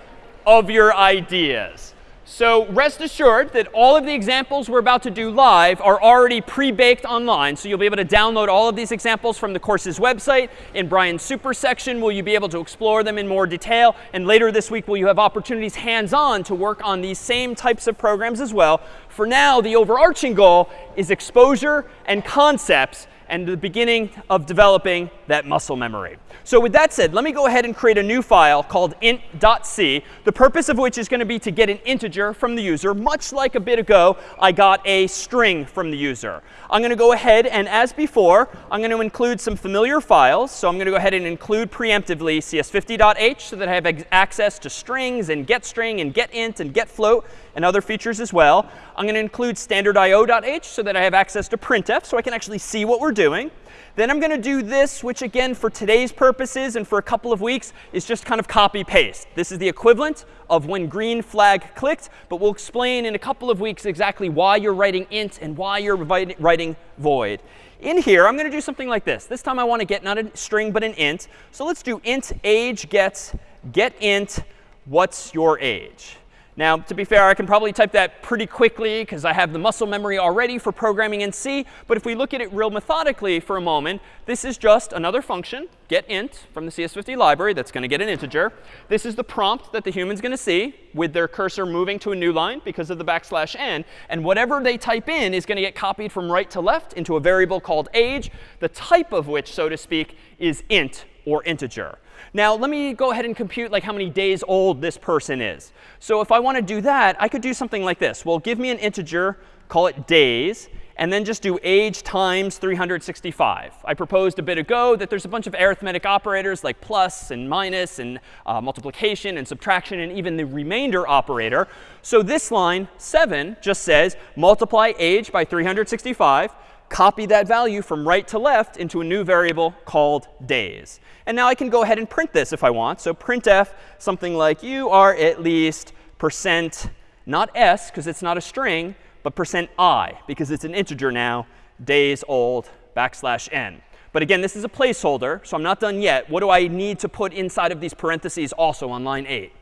of your ideas. So rest assured that all of the examples we're about to do live are already pre-baked online. So you'll be able to download all of these examples from the course's website. In Brian's super section, will you be able to explore them in more detail? And later this week, will you have opportunities hands-on to work on these same types of programs as well? For now, the overarching goal is exposure and concepts and the beginning of developing that muscle memory. So with that said, let me go ahead and create a new file called int.c, the purpose of which is going to be to get an integer from the user, much like a bit ago I got a string from the user. I'm going to go ahead and, as before, I'm going to include some familiar files. So I'm going to go ahead and include preemptively cs50.h so that I have access to strings and getString and getInt and getFloat and other features as well. I'm going to include standardio.h so that I have access to printf so I can actually see what we're doing. Then I'm going to do this, which again, for today's purposes and for a couple of weeks, is just kind of copy paste. This is the equivalent of when green flag clicked, but we'll explain in a couple of weeks exactly why you're writing int and why you're writing void. In here, I'm going to do something like this. This time I want to get not a string, but an int. So let's do int age gets get int what's your age. Now, to be fair, I can probably type that pretty quickly because I have the muscle memory already for programming in C. But if we look at it real methodically for a moment, this is just another function, getInt, from the CS50 library that's going to get an integer. This is the prompt that the human's going to see with their cursor moving to a new line because of the backslash n. And whatever they type in is going to get copied from right to left into a variable called age, the type of which, so to speak, is int or integer. Now, let me go ahead and compute like how many days old this person is. So if I want to do that, I could do something like this. Well, give me an integer, call it days, and then just do age times 365. I proposed a bit ago that there's a bunch of arithmetic operators like plus and minus and uh, multiplication and subtraction and even the remainder operator. So this line, 7, just says multiply age by 365 copy that value from right to left into a new variable called days. And now I can go ahead and print this if I want. So printf something like you are at least percent, not s because it's not a string, but percent i because it's an integer now, days old backslash n. But again, this is a placeholder, so I'm not done yet. What do I need to put inside of these parentheses also on line 8?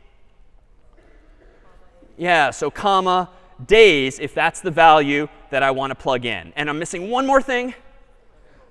Yeah, so comma, days, if that's the value that I want to plug in. And I'm missing one more thing,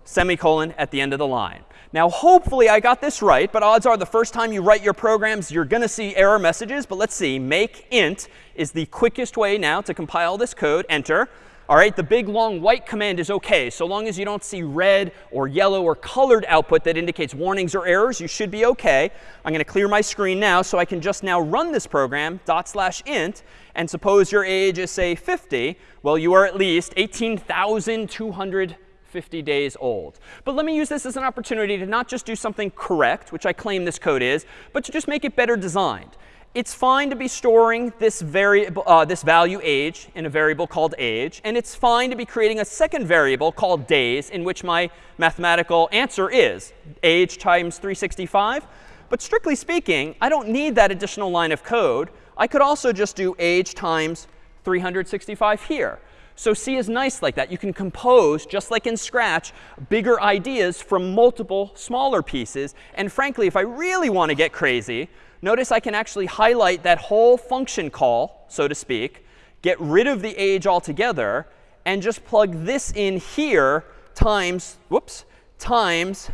semicolon at the end of the line. Now, hopefully I got this right, but odds are the first time you write your programs, you're going to see error messages. But let's see. Make int is the quickest way now to compile this code. Enter. All right, the big long white command is OK. So long as you don't see red or yellow or colored output that indicates warnings or errors, you should be OK. I'm going to clear my screen now so I can just now run this program, dot slash int. And suppose your age is, say, 50. Well, you are at least 18,250 days old. But let me use this as an opportunity to not just do something correct, which I claim this code is, but to just make it better designed it's fine to be storing this, variable, uh, this value age in a variable called age. And it's fine to be creating a second variable called days in which my mathematical answer is age times 365. But strictly speaking, I don't need that additional line of code. I could also just do age times 365 here. So C is nice like that. You can compose, just like in Scratch, bigger ideas from multiple smaller pieces. And frankly, if I really want to get crazy, notice I can actually highlight that whole function call, so to speak, get rid of the age altogether, and just plug this in here times, whoops, times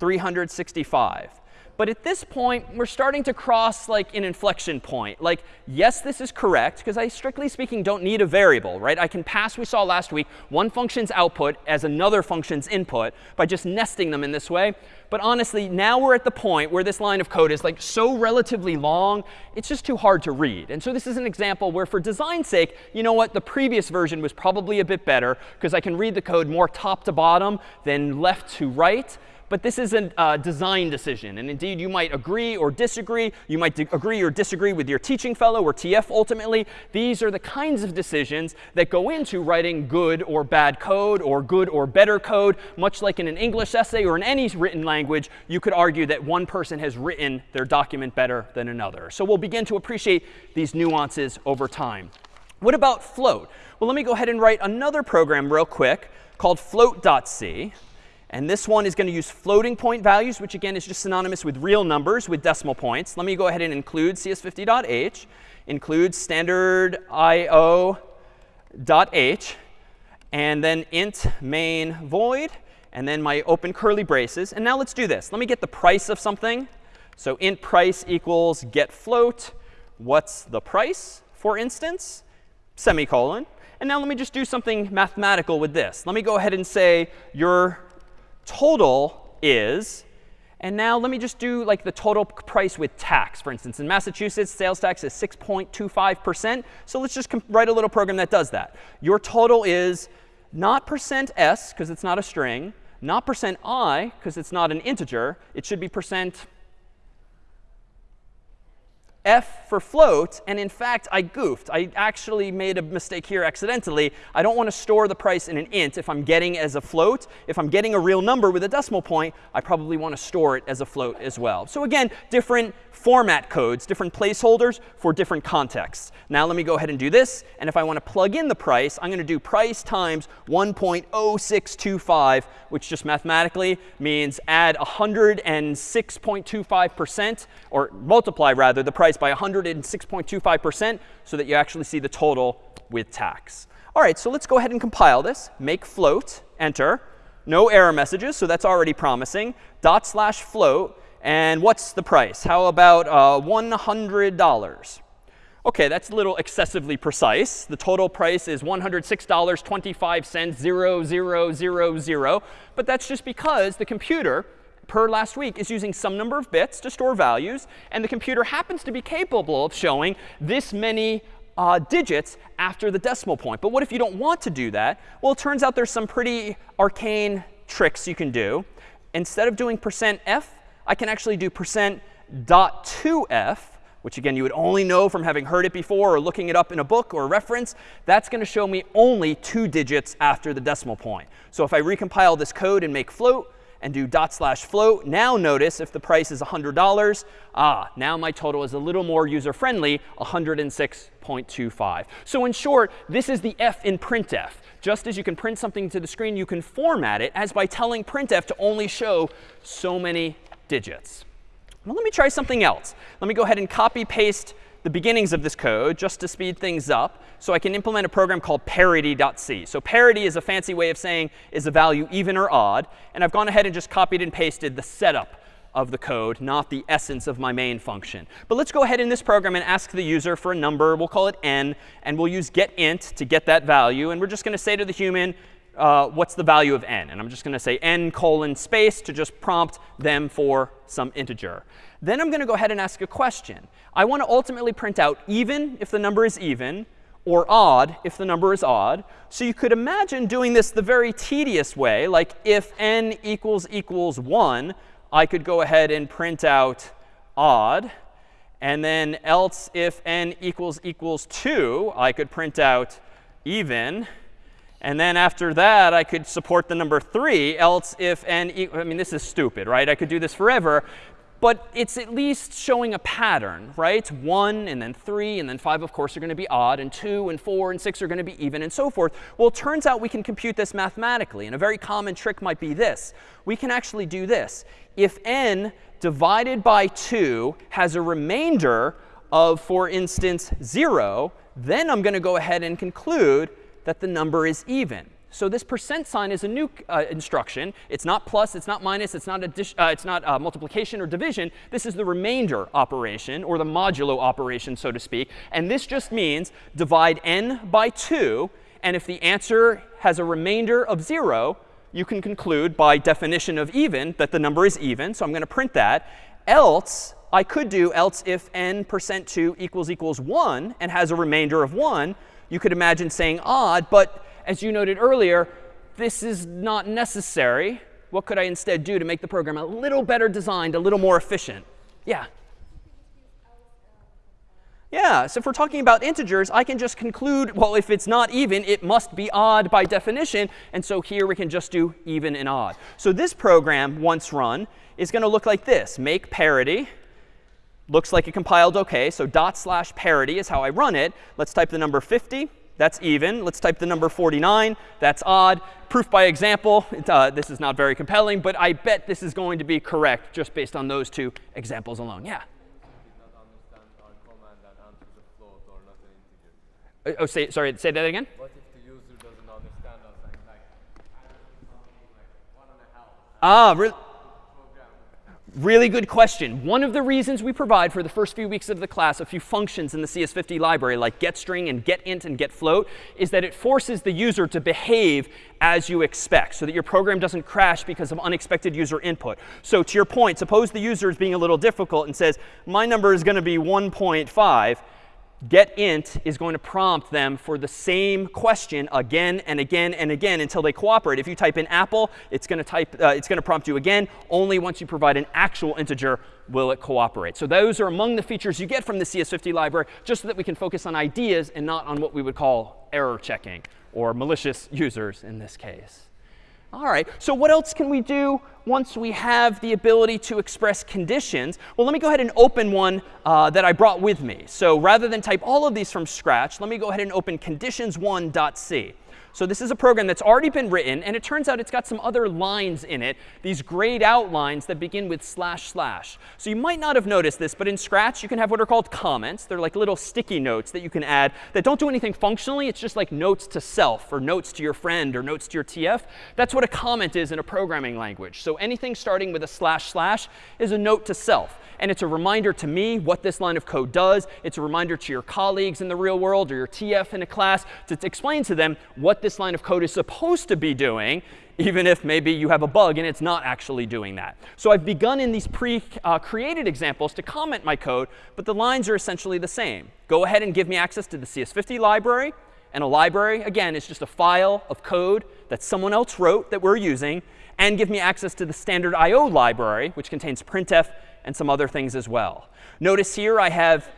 365. But at this point, we're starting to cross like an inflection point. Like, yes, this is correct, because I, strictly speaking, don't need a variable, right? I can pass, we saw last week, one function's output as another function's input by just nesting them in this way. But honestly, now we're at the point where this line of code is like so relatively long, it's just too hard to read. And so this is an example where for design's sake, you know what? The previous version was probably a bit better, because I can read the code more top to bottom than left to right but this is a uh, design decision. And indeed, you might agree or disagree. You might agree or disagree with your teaching fellow or TF ultimately. These are the kinds of decisions that go into writing good or bad code or good or better code. Much like in an English essay or in any written language, you could argue that one person has written their document better than another. So we'll begin to appreciate these nuances over time. What about float? Well, let me go ahead and write another program real quick called float.c. And this one is going to use floating point values, which again is just synonymous with real numbers with decimal points. Let me go ahead and include cs50.h, include standard io.h, and then int main void, and then my open curly braces. And now let's do this. Let me get the price of something. So int price equals get float. What's the price, for instance? Semicolon. And now let me just do something mathematical with this. Let me go ahead and say your total is, and now let me just do like the total price with tax. For instance, in Massachusetts, sales tax is 6.25%. So let's just write a little program that does that. Your total is not percent %s, because it's not a string, not percent %i, because it's not an integer. It should be percent f for float. And in fact, I goofed. I actually made a mistake here accidentally. I don't want to store the price in an int if I'm getting as a float. If I'm getting a real number with a decimal point, I probably want to store it as a float as well. So again, different format codes, different placeholders for different contexts. Now let me go ahead and do this. And if I want to plug in the price, I'm going to do price times 1.0625, which just mathematically means add 106.25%, or multiply, rather, the price by 106.25% so that you actually see the total with tax. All right, so let's go ahead and compile this. Make float, enter. No error messages, so that's already promising. Dot slash float. And what's the price? How about uh, $100? OK, that's a little excessively precise. The total price is $106.25, 0000. But that's just because the computer, per last week, is using some number of bits to store values. And the computer happens to be capable of showing this many uh, digits after the decimal point. But what if you don't want to do that? Well, it turns out there's some pretty arcane tricks you can do. Instead of doing percent %f, I can actually do percent dot 2f, which again, you would only know from having heard it before or looking it up in a book or a reference. That's going to show me only two digits after the decimal point. So if I recompile this code and make float, and do dot slash float. Now notice if the price is $100, ah, now my total is a little more user-friendly, 106.25. So in short, this is the f in printf. Just as you can print something to the screen, you can format it as by telling printf to only show so many digits. Well, let me try something else. Let me go ahead and copy paste the beginnings of this code just to speed things up so I can implement a program called parity.c. So parity is a fancy way of saying is a value even or odd. And I've gone ahead and just copied and pasted the setup of the code, not the essence of my main function. But let's go ahead in this program and ask the user for a number. We'll call it n. And we'll use getInt to get that value. And we're just going to say to the human, uh, what's the value of n? And I'm just going to say n colon space to just prompt them for some integer. Then I'm going to go ahead and ask a question. I want to ultimately print out even if the number is even, or odd if the number is odd. So you could imagine doing this the very tedious way, like if n equals equals 1, I could go ahead and print out odd. And then else if n equals equals 2, I could print out even. And then after that, I could support the number 3, else if n equals, I mean, this is stupid, right? I could do this forever. But it's at least showing a pattern, right? 1 and then 3 and then 5, of course, are going to be odd. And 2 and 4 and 6 are going to be even and so forth. Well, it turns out we can compute this mathematically. And a very common trick might be this. We can actually do this. If n divided by 2 has a remainder of, for instance, 0, then I'm going to go ahead and conclude that the number is even. So this percent sign is a new uh, instruction. It's not plus, it's not minus, it's not, uh, it's not uh, multiplication or division. This is the remainder operation, or the modulo operation, so to speak. And this just means divide n by 2. And if the answer has a remainder of 0, you can conclude by definition of even that the number is even. So I'm going to print that. Else, I could do else if n percent 2 equals equals 1 and has a remainder of 1 you could imagine saying odd, but as you noted earlier, this is not necessary. What could I instead do to make the program a little better designed, a little more efficient? Yeah. Yeah, so if we're talking about integers, I can just conclude, well, if it's not even, it must be odd by definition. And so here we can just do even and odd. So this program, once run, is going to look like this. Make parity Looks like it compiled OK. So dot slash parity is how I run it. Let's type the number 50. That's even. Let's type the number 49. That's odd. Proof by example. Uh, this is not very compelling, but I bet this is going to be correct just based on those two examples alone. Yeah? Uh, oh, say, sorry, say that again? What if the user doesn't understand us like, like one and a half? Ah, really? Really good question. One of the reasons we provide for the first few weeks of the class a few functions in the CS50 library, like getString and getInt and getFloat, is that it forces the user to behave as you expect so that your program doesn't crash because of unexpected user input. So to your point, suppose the user is being a little difficult and says, my number is going to be 1.5 getInt is going to prompt them for the same question again and again and again until they cooperate. If you type in apple, it's going to type uh, it's going to prompt you again. Only once you provide an actual integer will it cooperate. So those are among the features you get from the CS50 library, just so that we can focus on ideas and not on what we would call error checking or malicious users in this case. All right, so what else can we do once we have the ability to express conditions? Well, let me go ahead and open one uh, that I brought with me. So rather than type all of these from scratch, let me go ahead and open conditions1.c. So this is a program that's already been written. And it turns out it's got some other lines in it, these grayed out lines that begin with slash slash. So you might not have noticed this, but in Scratch, you can have what are called comments. They're like little sticky notes that you can add that don't do anything functionally. It's just like notes to self or notes to your friend or notes to your TF. That's what a comment is in a programming language. So anything starting with a slash slash is a note to self. And it's a reminder to me what this line of code does. It's a reminder to your colleagues in the real world or your TF in a class to, explain to them what this line of code is supposed to be doing, even if maybe you have a bug and it's not actually doing that. So I've begun in these pre-created uh, examples to comment my code, but the lines are essentially the same. Go ahead and give me access to the CS50 library. And a library, again, is just a file of code that someone else wrote that we're using. And give me access to the standard I.O. library, which contains printf and some other things as well. Notice here I have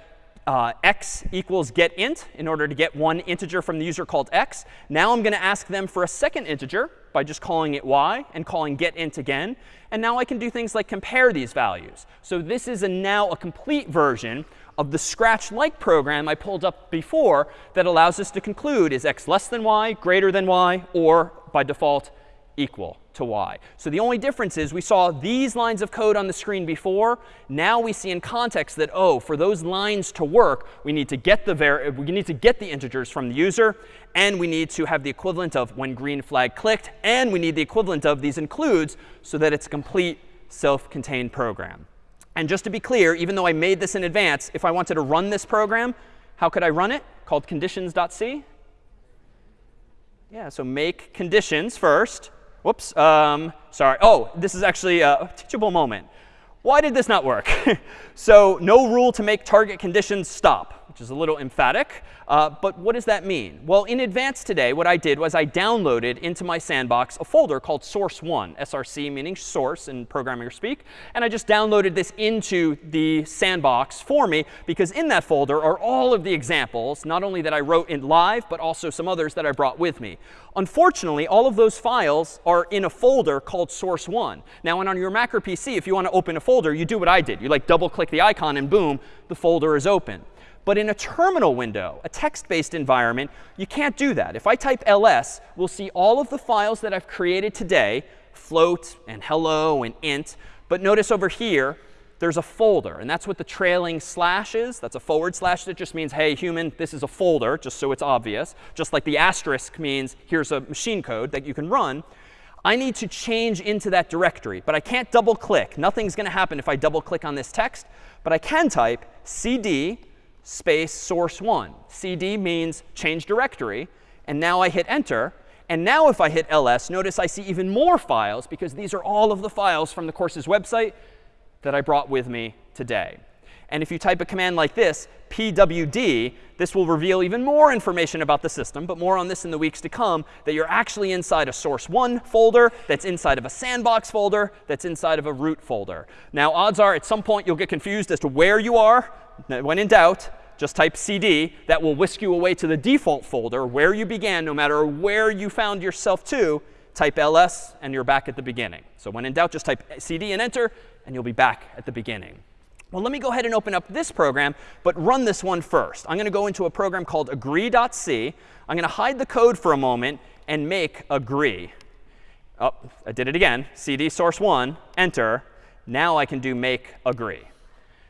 uh, x equals get int in order to get one integer from the user called x. Now I'm going to ask them for a second integer by just calling it y and calling get int again. And now I can do things like compare these values. So this is a now a complete version of the Scratch-like program I pulled up before that allows us to conclude is x less than y, greater than y, or by default equal to y. So the only difference is we saw these lines of code on the screen before. Now we see in context that, oh, for those lines to work, we need to get the we need to get the integers from the user, and we need to have the equivalent of when green flag clicked, and we need the equivalent of these includes so that it's a complete self-contained program. And just to be clear, even though I made this in advance, if I wanted to run this program, how could I run it? Called conditions.c. Yeah, so make conditions first. Whoops, um, sorry. Oh, this is actually a teachable moment. Why did this not work? so no rule to make target conditions stop which is a little emphatic. Uh, but what does that mean? Well, in advance today, what I did was I downloaded into my sandbox a folder called source1, src meaning source in programming speak. And I just downloaded this into the sandbox for me because in that folder are all of the examples, not only that I wrote in live, but also some others that I brought with me. Unfortunately, all of those files are in a folder called source1. Now, on your Mac or PC, if you want to open a folder, you do what I did. You like double click the icon and boom, the folder is open. But in a terminal window, a text-based environment, you can't do that. If I type ls, we'll see all of the files that I've created today, float and hello and int. But notice over here, there's a folder. And that's what the trailing slash is. That's a forward slash that just means, hey, human, this is a folder, just so it's obvious. Just like the asterisk means here's a machine code that you can run. I need to change into that directory. But I can't double click. Nothing's going to happen if I double click on this text. But I can type cd space source 1. cd means change directory. And now I hit enter. And now if I hit ls, notice I see even more files because these are all of the files from the course's website that I brought with me today. And if you type a command like this, pwd, this will reveal even more information about the system, but more on this in the weeks to come, that you're actually inside a source 1 folder that's inside of a sandbox folder that's inside of a root folder. Now, odds are at some point you'll get confused as to where you are. When in doubt, just type cd. That will whisk you away to the default folder where you began, no matter where you found yourself to. Type ls, and you're back at the beginning. So when in doubt, just type cd and enter, and you'll be back at the beginning. Well, let me go ahead and open up this program, but run this one first. I'm going to go into a program called agree.c. I'm going to hide the code for a moment and make agree. Oh, I did it again. cd source 1, enter. Now I can do make agree.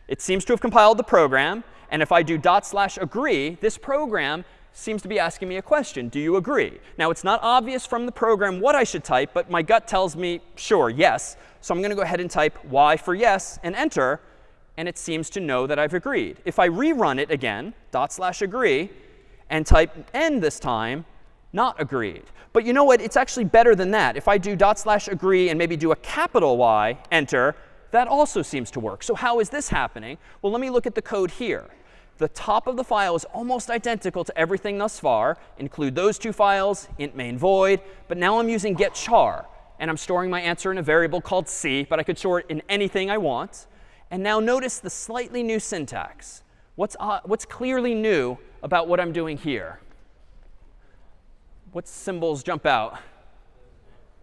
It seems to have compiled the program. And if I do dot slash agree, this program seems to be asking me a question. Do you agree? Now, it's not obvious from the program what I should type, but my gut tells me, sure, yes. So I'm going to go ahead and type y for yes and enter. And it seems to know that I've agreed. If I rerun it again, dot slash agree, and type n this time, not agreed. But you know what? It's actually better than that. If I do dot slash agree and maybe do a capital Y, enter, that also seems to work. So how is this happening? Well, let me look at the code here. The top of the file is almost identical to everything thus far. Include those two files, int main void. But now I'm using get char. And I'm storing my answer in a variable called c. But I could store it in anything I want. And now notice the slightly new syntax. What's, uh, what's clearly new about what I'm doing here? What symbols jump out?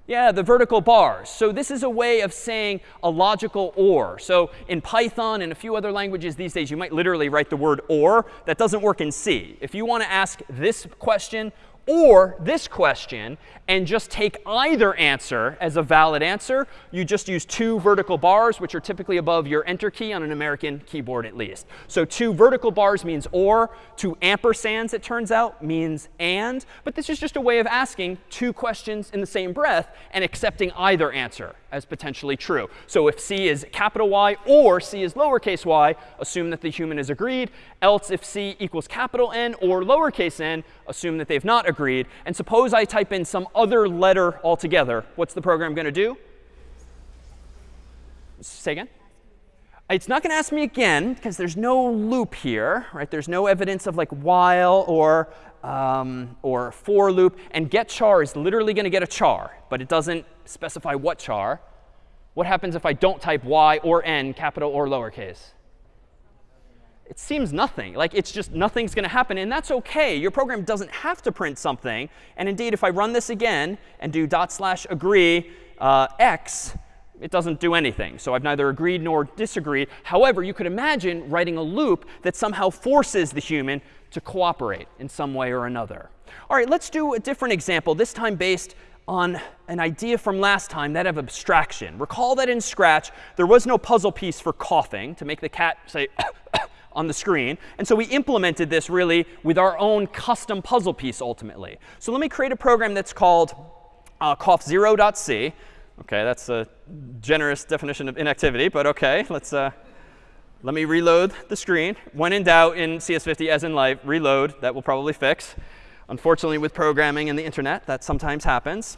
Yeah, the vertical bars. So this is a way of saying a logical OR. So in Python and a few other languages these days, you might literally write the word OR. That doesn't work in C. If you want to ask this question or this question and just take either answer as a valid answer, you just use two vertical bars, which are typically above your enter key on an American keyboard at least. So two vertical bars means or. Two ampersands, it turns out, means and. But this is just a way of asking two questions in the same breath and accepting either answer as potentially true. So if C is capital Y or C is lowercase y, assume that the human is agreed. Else if C equals capital N or lowercase n, assume that they've not agreed. And suppose I type in some other letter altogether. What's the program going to do? Say again? It's not going to ask me again because there's no loop here, right? There's no evidence of like while or um, or for loop. And get char is literally going to get a char, but it doesn't specify what char. What happens if I don't type y or n, capital or lowercase? it seems nothing. Like it's just nothing's going to happen. And that's OK. Your program doesn't have to print something. And indeed, if I run this again and do dot slash agree uh, x, it doesn't do anything. So I've neither agreed nor disagreed. However, you could imagine writing a loop that somehow forces the human to cooperate in some way or another. All right, let's do a different example, this time based on an idea from last time, that of abstraction. Recall that in Scratch, there was no puzzle piece for coughing to make the cat say on the screen. And so we implemented this really with our own custom puzzle piece ultimately. So let me create a program that's called uh, cough0.c. OK, that's a generous definition of inactivity, but OK, let's uh, let me reload the screen. When in doubt in CS50, as in life, reload. That will probably fix. Unfortunately, with programming and the internet, that sometimes happens.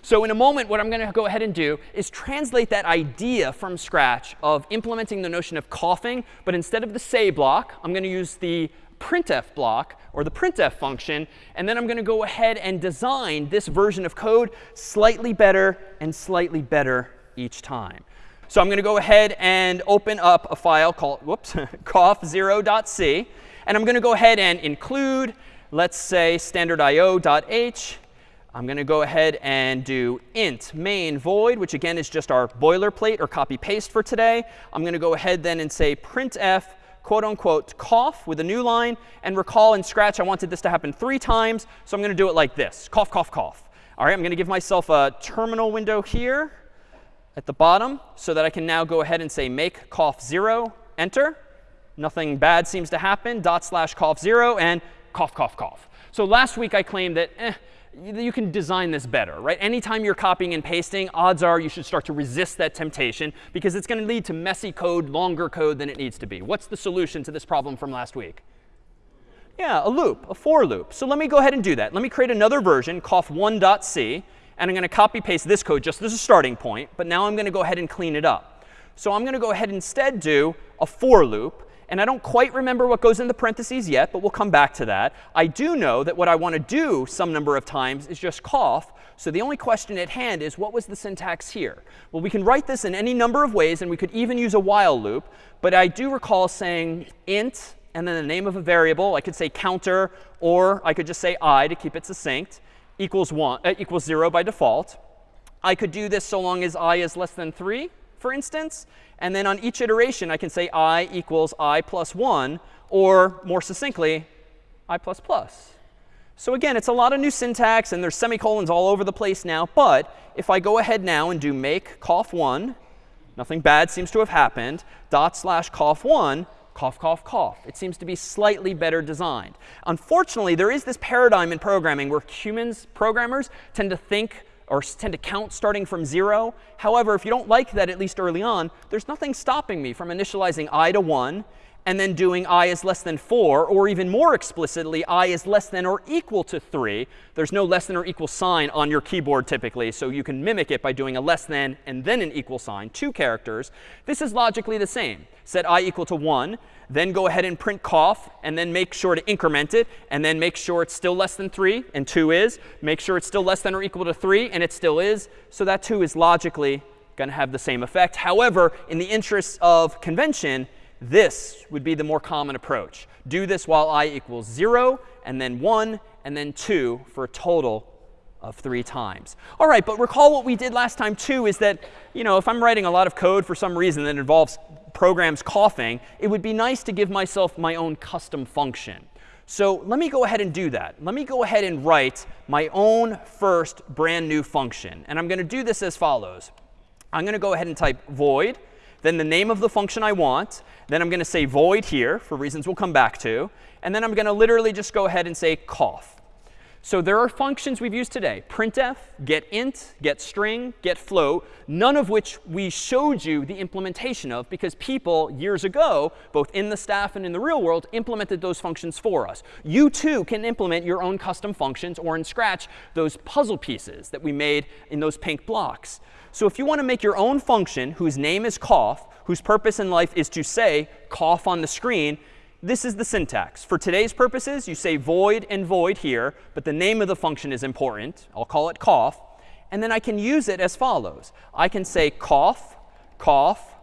So in a moment, what I'm going to go ahead and do is translate that idea from scratch of implementing the notion of coughing. But instead of the say block, I'm going to use the printf block or the printf function. And then I'm going to go ahead and design this version of code slightly better and slightly better each time. So I'm going to go ahead and open up a file called whoops, cough0.c. And I'm going to go ahead and include, let's say, standardio.h. I'm going to go ahead and do int main void, which again is just our boilerplate or copy paste for today. I'm going to go ahead then and say printf quote unquote cough with a new line. And recall in Scratch, I wanted this to happen three times. So I'm going to do it like this cough, cough, cough. All right, I'm going to give myself a terminal window here at the bottom so that I can now go ahead and say make cough 0, enter. Nothing bad seems to happen, dot slash cough 0, and cough, cough, cough. So last week I claimed that eh, you can design this better, right? Anytime you're copying and pasting, odds are you should start to resist that temptation because it's going to lead to messy code, longer code than it needs to be. What's the solution to this problem from last week? Yeah, a loop, a for loop. So let me go ahead and do that. Let me create another version, cough1.c. And I'm going to copy paste this code just as a starting point. But now I'm going to go ahead and clean it up. So I'm going to go ahead and instead do a for loop. And I don't quite remember what goes in the parentheses yet, but we'll come back to that. I do know that what I want to do some number of times is just cough. So the only question at hand is, what was the syntax here? Well, we can write this in any number of ways, and we could even use a while loop. But I do recall saying int and then the name of a variable. I could say counter, or I could just say i to keep it succinct equals, one, uh, equals 0 by default. I could do this so long as i is less than 3, for instance. And then on each iteration, I can say i equals i plus 1, or more succinctly, i plus plus. So again, it's a lot of new syntax, and there's semicolons all over the place now. But if I go ahead now and do make cough1, nothing bad seems to have happened, dot slash cough1, cough, cough, cough. It seems to be slightly better designed. Unfortunately, there is this paradigm in programming where humans, programmers, tend to think or tend to count starting from 0. However, if you don't like that, at least early on, there's nothing stopping me from initializing i to 1 and then doing i is less than 4, or even more explicitly, i is less than or equal to 3. There's no less than or equal sign on your keyboard typically, so you can mimic it by doing a less than and then an equal sign, two characters. This is logically the same. Set i equal to 1, then go ahead and print cough, and then make sure to increment it, and then make sure it's still less than 3, and 2 is. Make sure it's still less than or equal to 3, and it still is. So that 2 is logically going to have the same effect. However, in the interests of convention, this would be the more common approach. Do this while i equals 0, and then 1, and then 2 for a total of three times. All right, but recall what we did last time too is that, you know, if I'm writing a lot of code for some reason that involves programs coughing, it would be nice to give myself my own custom function. So let me go ahead and do that. Let me go ahead and write my own first brand new function. And I'm going to do this as follows. I'm going to go ahead and type void then the name of the function I want. Then I'm going to say void here for reasons we'll come back to. And then I'm going to literally just go ahead and say cough. So there are functions we've used today, printf, getInt, getString, getFloat, none of which we showed you the implementation of because people years ago, both in the staff and in the real world, implemented those functions for us. You too can implement your own custom functions or in Scratch those puzzle pieces that we made in those pink blocks. So if you want to make your own function whose name is cough, whose purpose in life is to say cough on the screen, this is the syntax. For today's purposes, you say void and void here, but the name of the function is important. I'll call it cough. And then I can use it as follows. I can say cough, cough,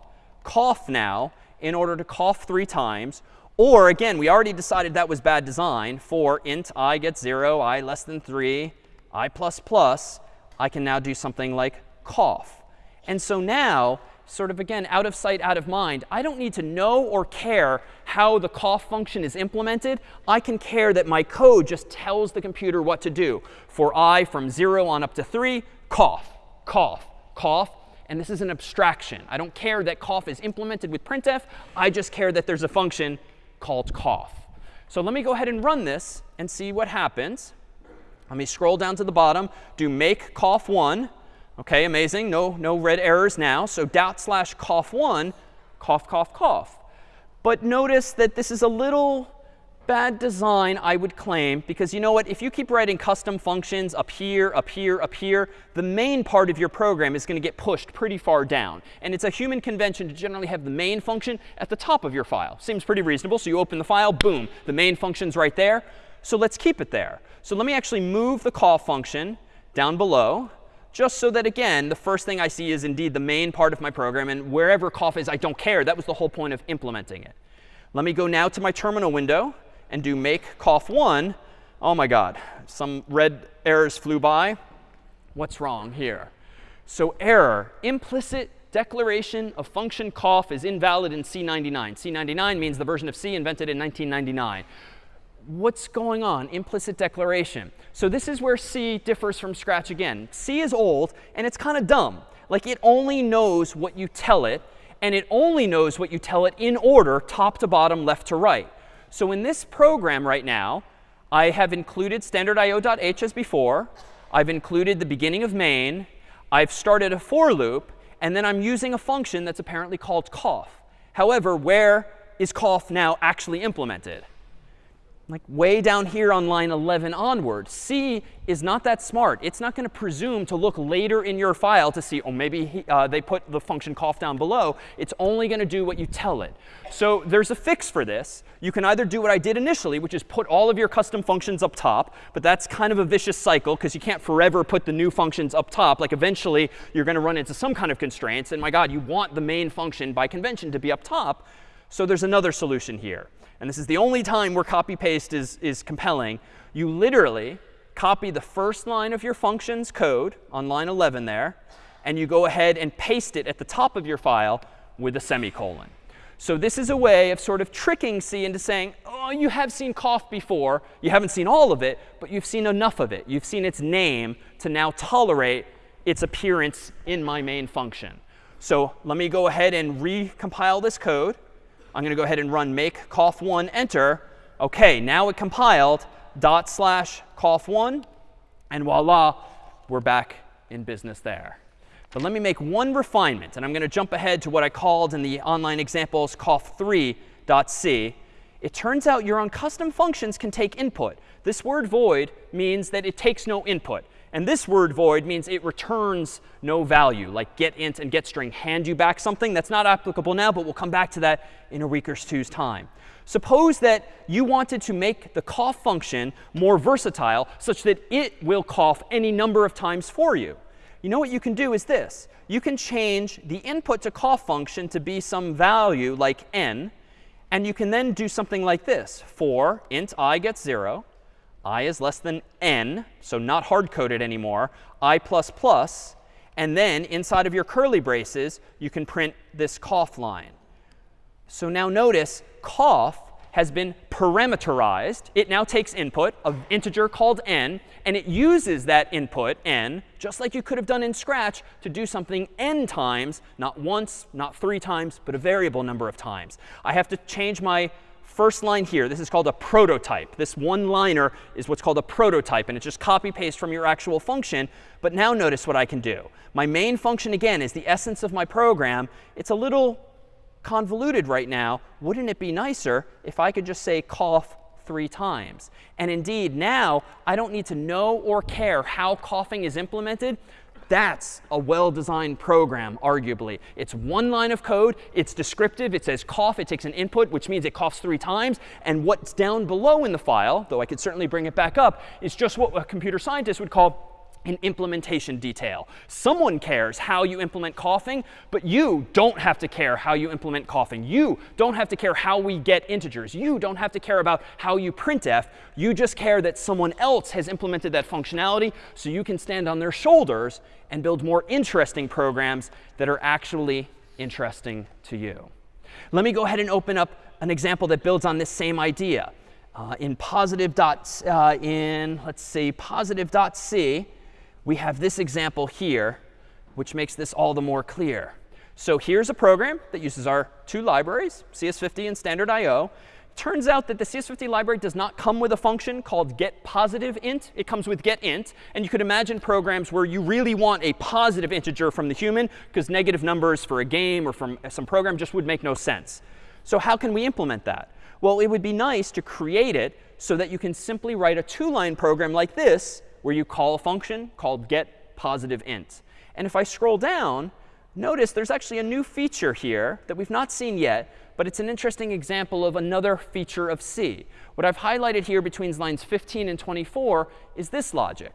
cough now in order to cough three times. Or again, we already decided that was bad design for int i gets 0, i less than 3, i plus plus. I can now do something like cough. And so now, sort of again, out of sight, out of mind, I don't need to know or care how the cough function is implemented. I can care that my code just tells the computer what to do. For i from 0 on up to 3, cough, cough, cough. And this is an abstraction. I don't care that cough is implemented with printf. I just care that there's a function called cough. So let me go ahead and run this and see what happens. Let me scroll down to the bottom, do make cough1. OK, amazing. No, no red errors now. So dot slash cough1, cough, cough, cough. But notice that this is a little bad design, I would claim, because you know what? If you keep writing custom functions up here, up here, up here, the main part of your program is going to get pushed pretty far down. And it's a human convention to generally have the main function at the top of your file. Seems pretty reasonable. So you open the file, boom, the main function's right there. So let's keep it there. So let me actually move the call function down below just so that, again, the first thing I see is indeed the main part of my program. And wherever cough is, I don't care. That was the whole point of implementing it. Let me go now to my terminal window and do make cough1, oh my god, some red errors flew by. What's wrong here? So error, implicit declaration of function cough is invalid in C99. C99 means the version of C invented in 1999. What's going on? Implicit declaration. So this is where C differs from Scratch again. C is old, and it's kind of dumb. Like it only knows what you tell it, and it only knows what you tell it in order, top to bottom, left to right. So in this program right now, I have included standard.io.h as before. I've included the beginning of main. I've started a for loop. And then I'm using a function that's apparently called cough. However, where is cough now actually implemented? Like way down here on line 11 onward. C is not that smart. It's not going to presume to look later in your file to see, oh, maybe he, uh, they put the function cough down below. It's only going to do what you tell it. So there's a fix for this. You can either do what I did initially, which is put all of your custom functions up top. But that's kind of a vicious cycle, because you can't forever put the new functions up top. Like eventually, you're going to run into some kind of constraints. And my god, you want the main function by convention to be up top. So there's another solution here and this is the only time where copy paste is, is compelling, you literally copy the first line of your function's code on line 11 there, and you go ahead and paste it at the top of your file with a semicolon. So this is a way of sort of tricking C into saying, oh, you have seen cough before. You haven't seen all of it, but you've seen enough of it. You've seen its name to now tolerate its appearance in my main function. So let me go ahead and recompile this code. I'm going to go ahead and run make cough1 enter. OK, now it compiled dot slash cough1. And voila, we're back in business there. But let me make one refinement. And I'm going to jump ahead to what I called in the online examples cough3.c. It turns out your own custom functions can take input. This word void means that it takes no input. And this word void means it returns no value, like get int and get string hand you back something. That's not applicable now, but we'll come back to that in a week or two's time. Suppose that you wanted to make the cough function more versatile such that it will cough any number of times for you. You know what you can do is this. You can change the input to cough function to be some value like n. And you can then do something like this. For int i gets 0, i is less than n, so not hard-coded anymore, i plus plus, and then inside of your curly braces, you can print this cough line. So now notice cough has been parameterized. It now takes input, an integer called n, and it uses that input, n, just like you could have done in Scratch, to do something n times, not once, not three times, but a variable number of times. I have to change my first line here, this is called a prototype. This one-liner is what's called a prototype. And it's just copy paste from your actual function. But now notice what I can do. My main function, again, is the essence of my program. It's a little convoluted right now. Wouldn't it be nicer if I could just say cough three times? And indeed, now I don't need to know or care how coughing is implemented. That's a well-designed program, arguably. It's one line of code. It's descriptive. It says cough. It takes an input, which means it coughs three times. And what's down below in the file, though I could certainly bring it back up, is just what a computer scientist would call an implementation detail. Someone cares how you implement coughing, but you don't have to care how you implement coughing. You don't have to care how we get integers. You don't have to care about how you printf. You just care that someone else has implemented that functionality so you can stand on their shoulders and build more interesting programs that are actually interesting to you. Let me go ahead and open up an example that builds on this same idea. Uh, in positive dot, uh, in, let's see, positive dot C, we have this example here, which makes this all the more clear. So here's a program that uses our two libraries, CS50 and standard IO. Turns out that the CS50 library does not come with a function called getPositiveInt. It comes with getInt. And you could imagine programs where you really want a positive integer from the human, because negative numbers for a game or from some program just would make no sense. So how can we implement that? Well, it would be nice to create it so that you can simply write a two-line program like this where you call a function called getPositiveInt. And if I scroll down, notice there's actually a new feature here that we've not seen yet, but it's an interesting example of another feature of C. What I've highlighted here between lines 15 and 24 is this logic.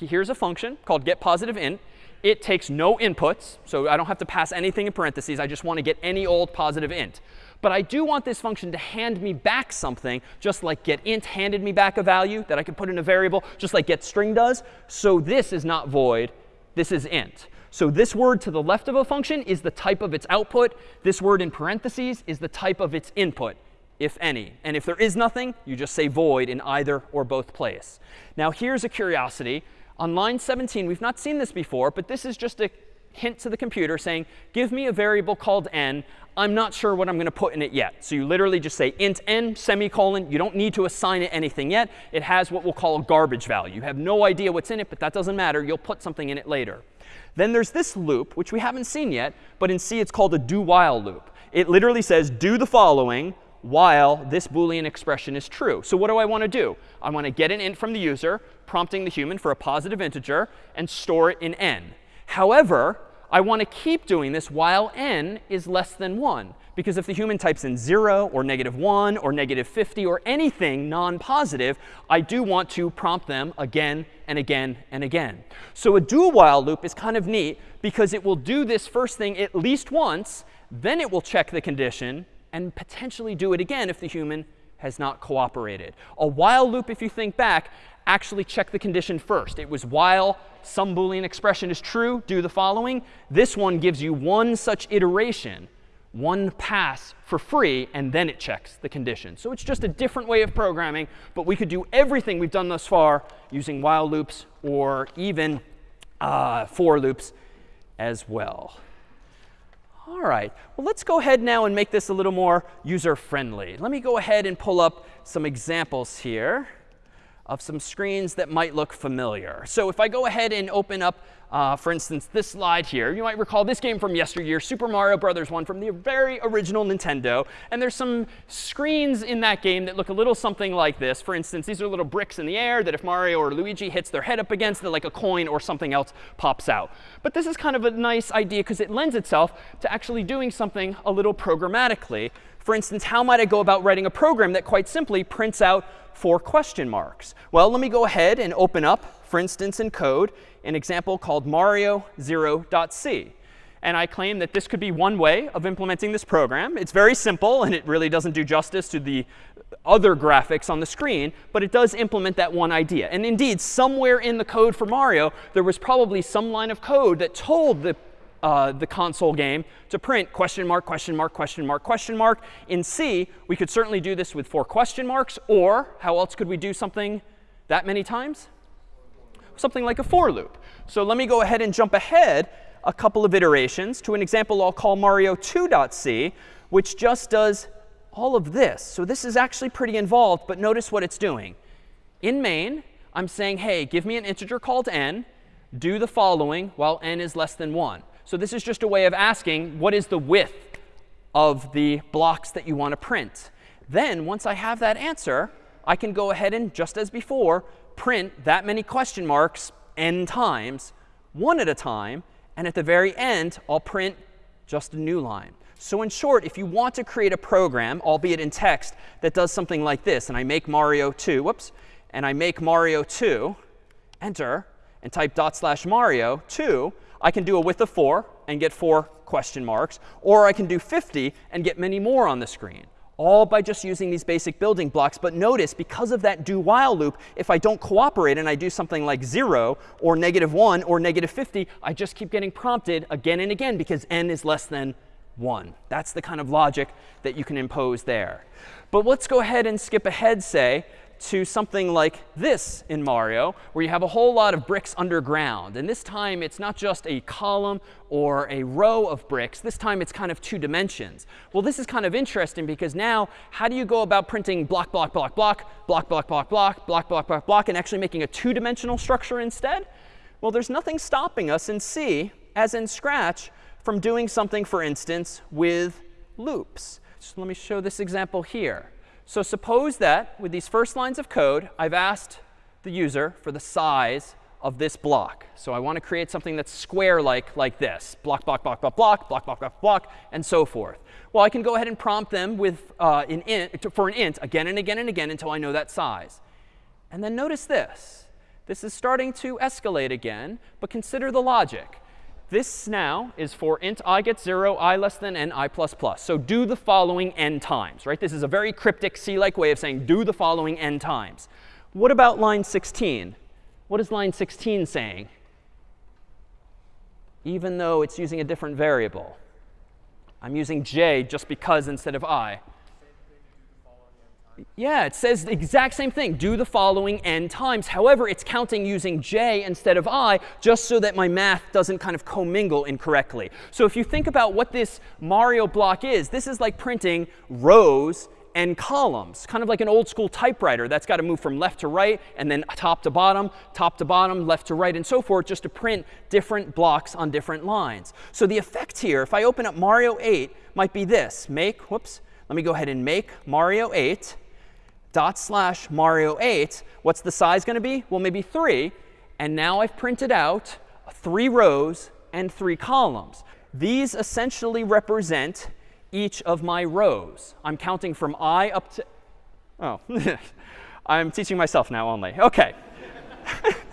Here's a function called getPositiveInt. It takes no inputs, so I don't have to pass anything in parentheses. I just want to get any old positive int. But I do want this function to hand me back something, just like getInt handed me back a value that I could put in a variable, just like getString does. So this is not void. This is int. So this word to the left of a function is the type of its output. This word in parentheses is the type of its input, if any. And if there is nothing, you just say void in either or both place. Now here's a curiosity. On line 17, we've not seen this before, but this is just a hint to the computer saying, give me a variable called n. I'm not sure what I'm going to put in it yet. So you literally just say int n semicolon. You don't need to assign it anything yet. It has what we'll call a garbage value. You have no idea what's in it, but that doesn't matter. You'll put something in it later. Then there's this loop, which we haven't seen yet, but in C it's called a do while loop. It literally says do the following while this Boolean expression is true. So what do I want to do? I want to get an int from the user, prompting the human for a positive integer, and store it in n. However, I want to keep doing this while n is less than 1. Because if the human types in 0 or negative 1 or negative 50 or anything non-positive, I do want to prompt them again and again and again. So a do while loop is kind of neat because it will do this first thing at least once, then it will check the condition, and potentially do it again if the human has not cooperated. A while loop, if you think back, actually check the condition first. It was while some Boolean expression is true, do the following. This one gives you one such iteration, one pass for free, and then it checks the condition. So it's just a different way of programming, but we could do everything we've done thus far using while loops or even uh, for loops as well. All right. Well, let's go ahead now and make this a little more user-friendly. Let me go ahead and pull up some examples here of some screens that might look familiar. So if I go ahead and open up, uh, for instance, this slide here, you might recall this game from yesteryear, Super Mario Brothers 1 from the very original Nintendo. And there's some screens in that game that look a little something like this. For instance, these are little bricks in the air that if Mario or Luigi hits their head up against, like a coin or something else pops out. But this is kind of a nice idea because it lends itself to actually doing something a little programmatically. For instance, how might I go about writing a program that quite simply prints out four question marks? Well, let me go ahead and open up, for instance, in code, an example called mario0.c. And I claim that this could be one way of implementing this program. It's very simple, and it really doesn't do justice to the other graphics on the screen, but it does implement that one idea. And indeed, somewhere in the code for Mario, there was probably some line of code that told the uh, the console game to print question mark, question mark, question mark, question mark. In C, we could certainly do this with four question marks. Or how else could we do something that many times? Something like a for loop. So let me go ahead and jump ahead a couple of iterations to an example I'll call Mario2.c, which just does all of this. So this is actually pretty involved, but notice what it's doing. In main, I'm saying, hey, give me an integer called n, do the following while n is less than 1. So this is just a way of asking, what is the width of the blocks that you want to print? Then once I have that answer, I can go ahead and, just as before, print that many question marks n times, one at a time. And at the very end, I'll print just a new line. So in short, if you want to create a program, albeit in text, that does something like this, and I make Mario 2, whoops, and I make Mario 2, enter, and type dot slash Mario 2, I can do a width of 4 and get 4 question marks. Or I can do 50 and get many more on the screen all by just using these basic building blocks. But notice, because of that do while loop, if I don't cooperate and I do something like 0 or negative 1 or negative 50, I just keep getting prompted again and again because n is less than 1. That's the kind of logic that you can impose there. But let's go ahead and skip ahead, say, to something like this in Mario, where you have a whole lot of bricks underground. And this time, it's not just a column or a row of bricks. This time, it's kind of two dimensions. Well, this is kind of interesting because now, how do you go about printing block, block, block, block, block, block, block, block, block, block, block, block, and actually making a two-dimensional structure instead? Well, there's nothing stopping us in C, as in Scratch, from doing something, for instance, with loops. So let me show this example here. So suppose that with these first lines of code, I've asked the user for the size of this block. So I want to create something that's square-like, like this. Block, block, block, block, block, block, block, block, block, and so forth. Well, I can go ahead and prompt them with uh, an int, for an int again and again and again until I know that size. And then notice this. This is starting to escalate again, but consider the logic. This now is for int i gets 0, i less than n, i plus plus. So do the following n times, right? This is a very cryptic C-like way of saying do the following n times. What about line 16? What is line 16 saying? Even though it's using a different variable. I'm using j just because instead of i. Yeah, it says the exact same thing. Do the following n times. However, it's counting using j instead of i, just so that my math doesn't kind of commingle incorrectly. So if you think about what this Mario block is, this is like printing rows and columns, kind of like an old school typewriter that's got to move from left to right and then top to bottom, top to bottom, left to right, and so forth, just to print different blocks on different lines. So the effect here, if I open up Mario 8, might be this. Make, whoops, let me go ahead and make Mario 8 dot slash Mario 8, what's the size going to be? Well, maybe 3. And now I've printed out three rows and three columns. These essentially represent each of my rows. I'm counting from i up to, oh, I'm teaching myself now only. OK.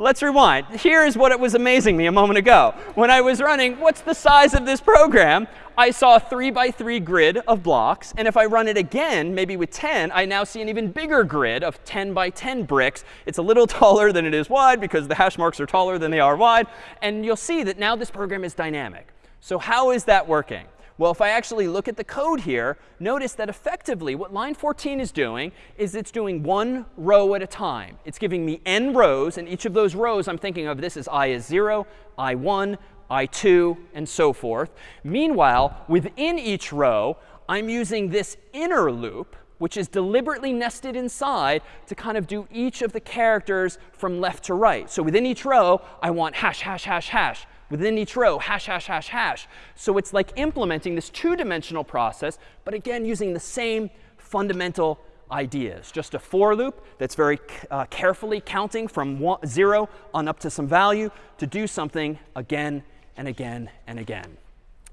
Let's rewind. Here is what it was amazing me a moment ago. When I was running, what's the size of this program? I saw a 3 by 3 grid of blocks. And if I run it again, maybe with 10, I now see an even bigger grid of 10 by 10 bricks. It's a little taller than it is wide because the hash marks are taller than they are wide. And you'll see that now this program is dynamic. So how is that working? Well, if I actually look at the code here, notice that effectively what line 14 is doing is it's doing one row at a time. It's giving me n rows, and each of those rows I'm thinking of this as i is 0, i1, i2, and so forth. Meanwhile, within each row, I'm using this inner loop, which is deliberately nested inside to kind of do each of the characters from left to right. So within each row, I want hash, hash, hash, hash within each row, hash, hash, hash, hash. So it's like implementing this two-dimensional process, but again, using the same fundamental ideas. Just a for loop that's very uh, carefully counting from one, 0 on up to some value to do something again and again and again.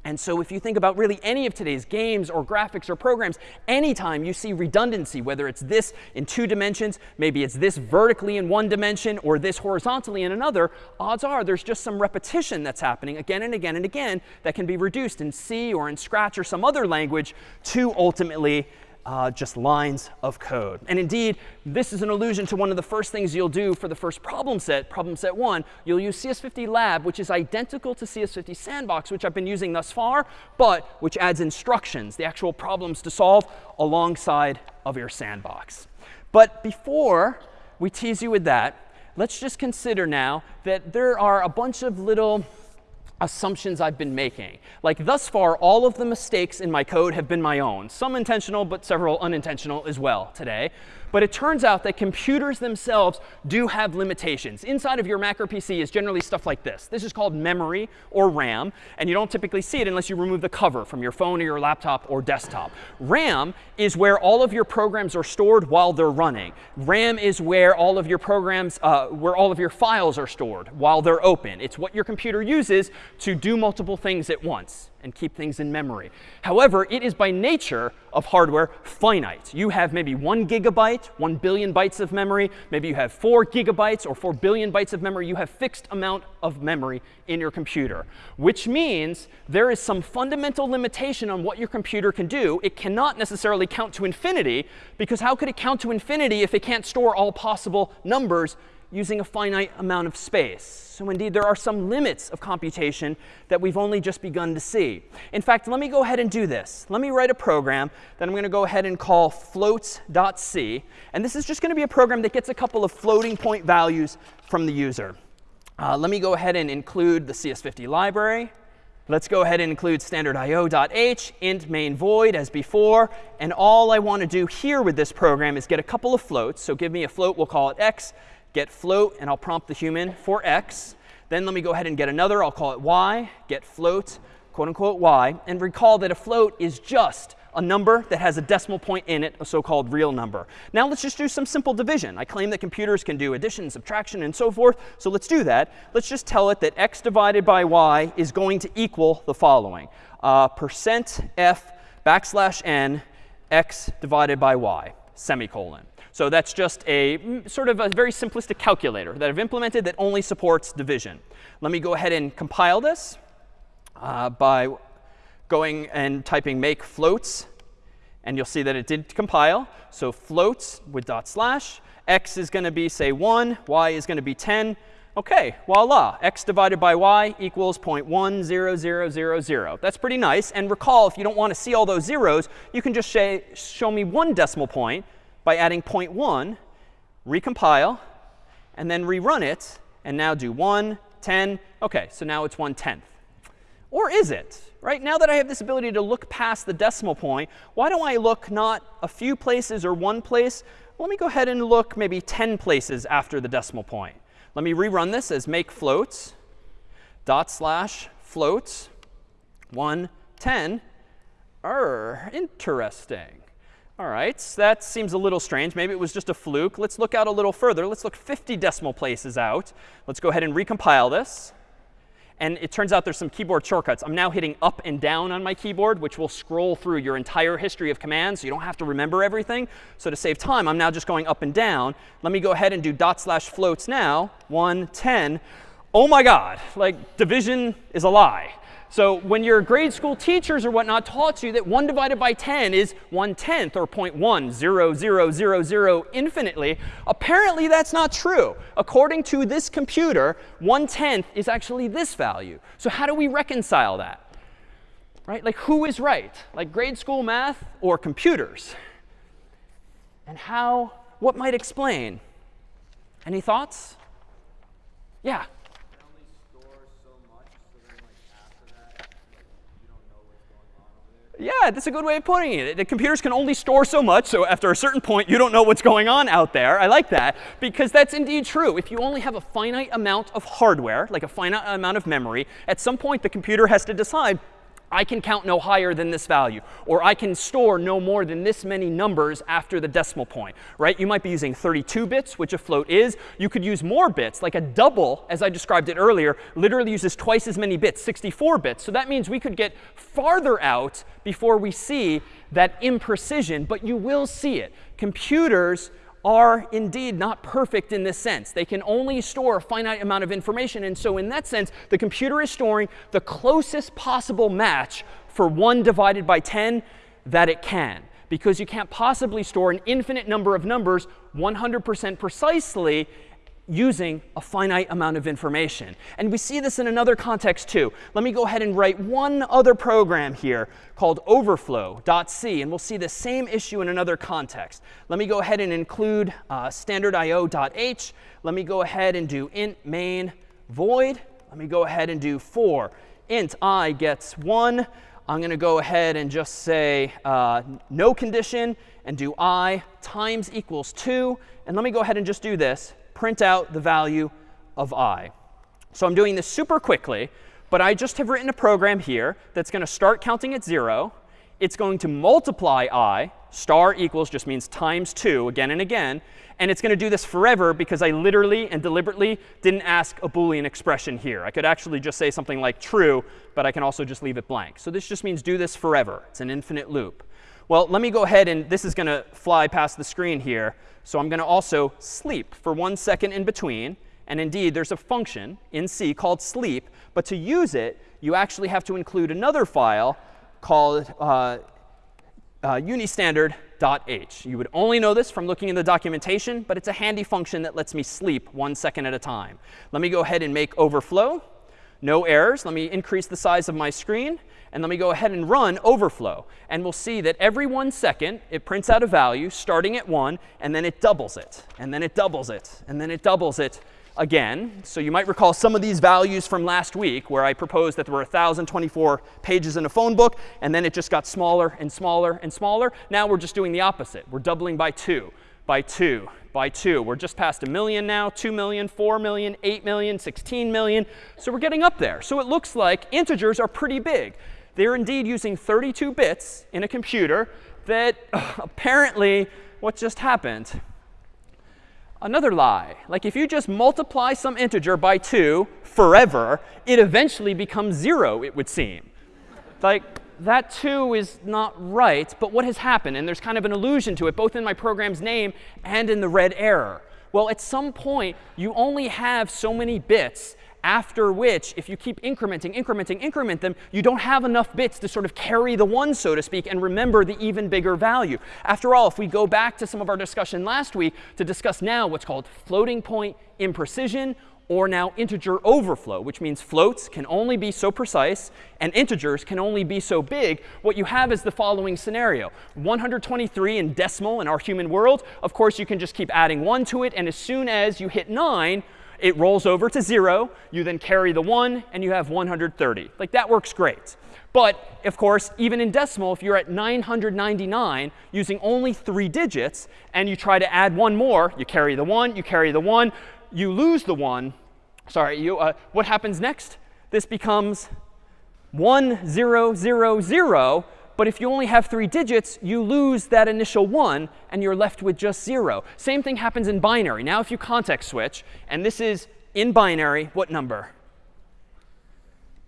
And so if you think about really any of today's games or graphics or programs, anytime you see redundancy, whether it's this in two dimensions, maybe it's this vertically in one dimension, or this horizontally in another, odds are there's just some repetition that's happening again and again and again that can be reduced in C or in Scratch or some other language to ultimately uh, just lines of code. And indeed, this is an allusion to one of the first things you'll do for the first problem set, problem set one. You'll use CS50 Lab, which is identical to CS50 Sandbox, which I've been using thus far, but which adds instructions, the actual problems to solve alongside of your sandbox. But before we tease you with that, let's just consider now that there are a bunch of little assumptions I've been making. Like thus far, all of the mistakes in my code have been my own. Some intentional, but several unintentional as well today. But it turns out that computers themselves do have limitations. Inside of your Mac or PC is generally stuff like this. This is called memory or RAM. And you don't typically see it unless you remove the cover from your phone or your laptop or desktop. RAM is where all of your programs are stored while they're running. RAM is where all of your programs, uh, where all of your files are stored while they're open. It's what your computer uses to do multiple things at once and keep things in memory. However, it is by nature of hardware finite. You have maybe one gigabyte, one billion bytes of memory. Maybe you have four gigabytes or four billion bytes of memory. You have fixed amount of memory in your computer, which means there is some fundamental limitation on what your computer can do. It cannot necessarily count to infinity, because how could it count to infinity if it can't store all possible numbers using a finite amount of space. So indeed, there are some limits of computation that we've only just begun to see. In fact, let me go ahead and do this. Let me write a program that I'm going to go ahead and call floats.c. And this is just going to be a program that gets a couple of floating point values from the user. Uh, let me go ahead and include the CS50 library. Let's go ahead and include standard io.h, int main void as before. And all I want to do here with this program is get a couple of floats. So give me a float, we'll call it x get float, and I'll prompt the human for x. Then let me go ahead and get another. I'll call it y, get float, quote unquote y. And recall that a float is just a number that has a decimal point in it, a so-called real number. Now let's just do some simple division. I claim that computers can do addition, subtraction, and so forth. So let's do that. Let's just tell it that x divided by y is going to equal the following. Uh, percent f backslash n x divided by y, semicolon. So that's just a mm, sort of a very simplistic calculator that I've implemented that only supports division. Let me go ahead and compile this uh, by going and typing make floats. And you'll see that it did compile. So floats with dot slash. x is going to be, say, 1. y is going to be 10. OK, voila. x divided by y equals 0.10000. That's pretty nice. And recall, if you don't want to see all those zeros, you can just say show me one decimal point by adding 0.1, recompile, and then rerun it, and now do 1, 10. OK, so now it's 1 tenth. Or is it? Right now that I have this ability to look past the decimal point, why don't I look not a few places or one place? Let me go ahead and look maybe 10 places after the decimal point. Let me rerun this as make floats dot slash floats 1, 10. Er, interesting. All right, so that seems a little strange. Maybe it was just a fluke. Let's look out a little further. Let's look 50 decimal places out. Let's go ahead and recompile this. And it turns out there's some keyboard shortcuts. I'm now hitting up and down on my keyboard, which will scroll through your entire history of commands. So you don't have to remember everything. So to save time, I'm now just going up and down. Let me go ahead and do dot slash floats now. 110. Oh my god, like division is a lie. So when your grade school teachers or whatnot taught you that 1 divided by 10 is 1 tenth or 0.10000 infinitely, apparently that's not true. According to this computer, 1 tenth is actually this value. So how do we reconcile that? Right? Like who is right? Like grade school math or computers? And how, what might explain? Any thoughts? Yeah. Yeah, that's a good way of putting it. The computers can only store so much, so after a certain point, you don't know what's going on out there. I like that, because that's indeed true. If you only have a finite amount of hardware, like a finite amount of memory, at some point the computer has to decide, I can count no higher than this value. Or I can store no more than this many numbers after the decimal point. Right? You might be using 32 bits, which a float is. You could use more bits. Like a double, as I described it earlier, literally uses twice as many bits, 64 bits. So that means we could get farther out before we see that imprecision. But you will see it. Computers are indeed not perfect in this sense. They can only store a finite amount of information. And so in that sense, the computer is storing the closest possible match for 1 divided by 10 that it can. Because you can't possibly store an infinite number of numbers 100% precisely using a finite amount of information. And we see this in another context too. Let me go ahead and write one other program here called overflow.c. And we'll see the same issue in another context. Let me go ahead and include uh, standardio.h. Let me go ahead and do int main void. Let me go ahead and do for int i gets 1. I'm going to go ahead and just say uh, no condition and do i times equals 2. And let me go ahead and just do this print out the value of i. So I'm doing this super quickly, but I just have written a program here that's going to start counting at 0. It's going to multiply i, Star equals just means times 2 again and again. And it's going to do this forever because I literally and deliberately didn't ask a Boolean expression here. I could actually just say something like true, but I can also just leave it blank. So this just means do this forever. It's an infinite loop. Well, let me go ahead and this is going to fly past the screen here. So I'm going to also sleep for one second in between. And indeed, there's a function in C called sleep. But to use it, you actually have to include another file called uh, uh, unistandard.h. You would only know this from looking in the documentation, but it's a handy function that lets me sleep one second at a time. Let me go ahead and make overflow. No errors. Let me increase the size of my screen. And let me go ahead and run overflow. And we'll see that every one second, it prints out a value starting at 1, and then it doubles it. And then it doubles it. And then it doubles it again. So you might recall some of these values from last week where I proposed that there were 1,024 pages in a phone book, and then it just got smaller and smaller and smaller. Now we're just doing the opposite. We're doubling by 2, by 2, by 2. We're just past a million now, 2 million, 4 million, 8 million, 16 million. So we're getting up there. So it looks like integers are pretty big. They're indeed using 32 bits in a computer that uh, apparently what just happened Another lie. Like if you just multiply some integer by 2 forever, it eventually becomes 0, it would seem. Like that 2 is not right. But what has happened? And there's kind of an allusion to it, both in my program's name and in the red error. Well, at some point, you only have so many bits after which, if you keep incrementing, incrementing, increment them, you don't have enough bits to sort of carry the one, so to speak, and remember the even bigger value. After all, if we go back to some of our discussion last week to discuss now what's called floating point imprecision, or now integer overflow, which means floats can only be so precise and integers can only be so big, what you have is the following scenario. 123 in decimal in our human world, of course, you can just keep adding 1 to it. And as soon as you hit 9, it rolls over to 0. You then carry the 1, and you have 130. Like, that works great. But, of course, even in decimal, if you're at 999 using only three digits, and you try to add one more, you carry the 1, you carry the 1, you lose the 1. Sorry, you, uh, what happens next? This becomes 1, 0, 0, 0. But if you only have three digits, you lose that initial 1, and you're left with just 0. Same thing happens in binary. Now if you context switch, and this is in binary, what number?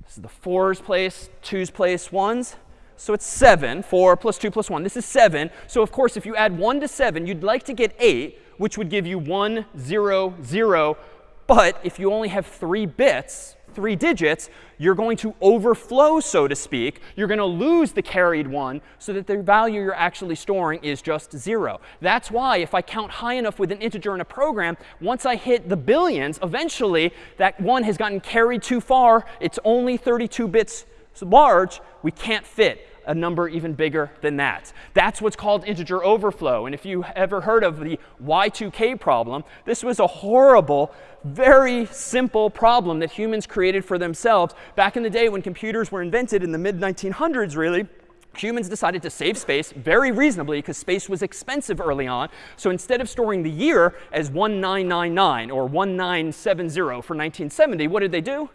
This is the 4's place, 2's place, 1's. So it's 7. 4 plus 2 plus 1. This is 7. So of course, if you add 1 to 7, you'd like to get 8, which would give you 1, 0, 0. But if you only have 3 bits, three digits, you're going to overflow, so to speak. You're going to lose the carried one so that the value you're actually storing is just 0. That's why if I count high enough with an integer in a program, once I hit the billions, eventually that 1 has gotten carried too far. It's only 32 bits large. We can't fit a number even bigger than that. That's what's called integer overflow. And if you ever heard of the Y2K problem, this was a horrible, very simple problem that humans created for themselves. Back in the day when computers were invented in the mid-1900s, really, humans decided to save space very reasonably because space was expensive early on. So instead of storing the year as 1999 or 1970 for 1970, what did they do?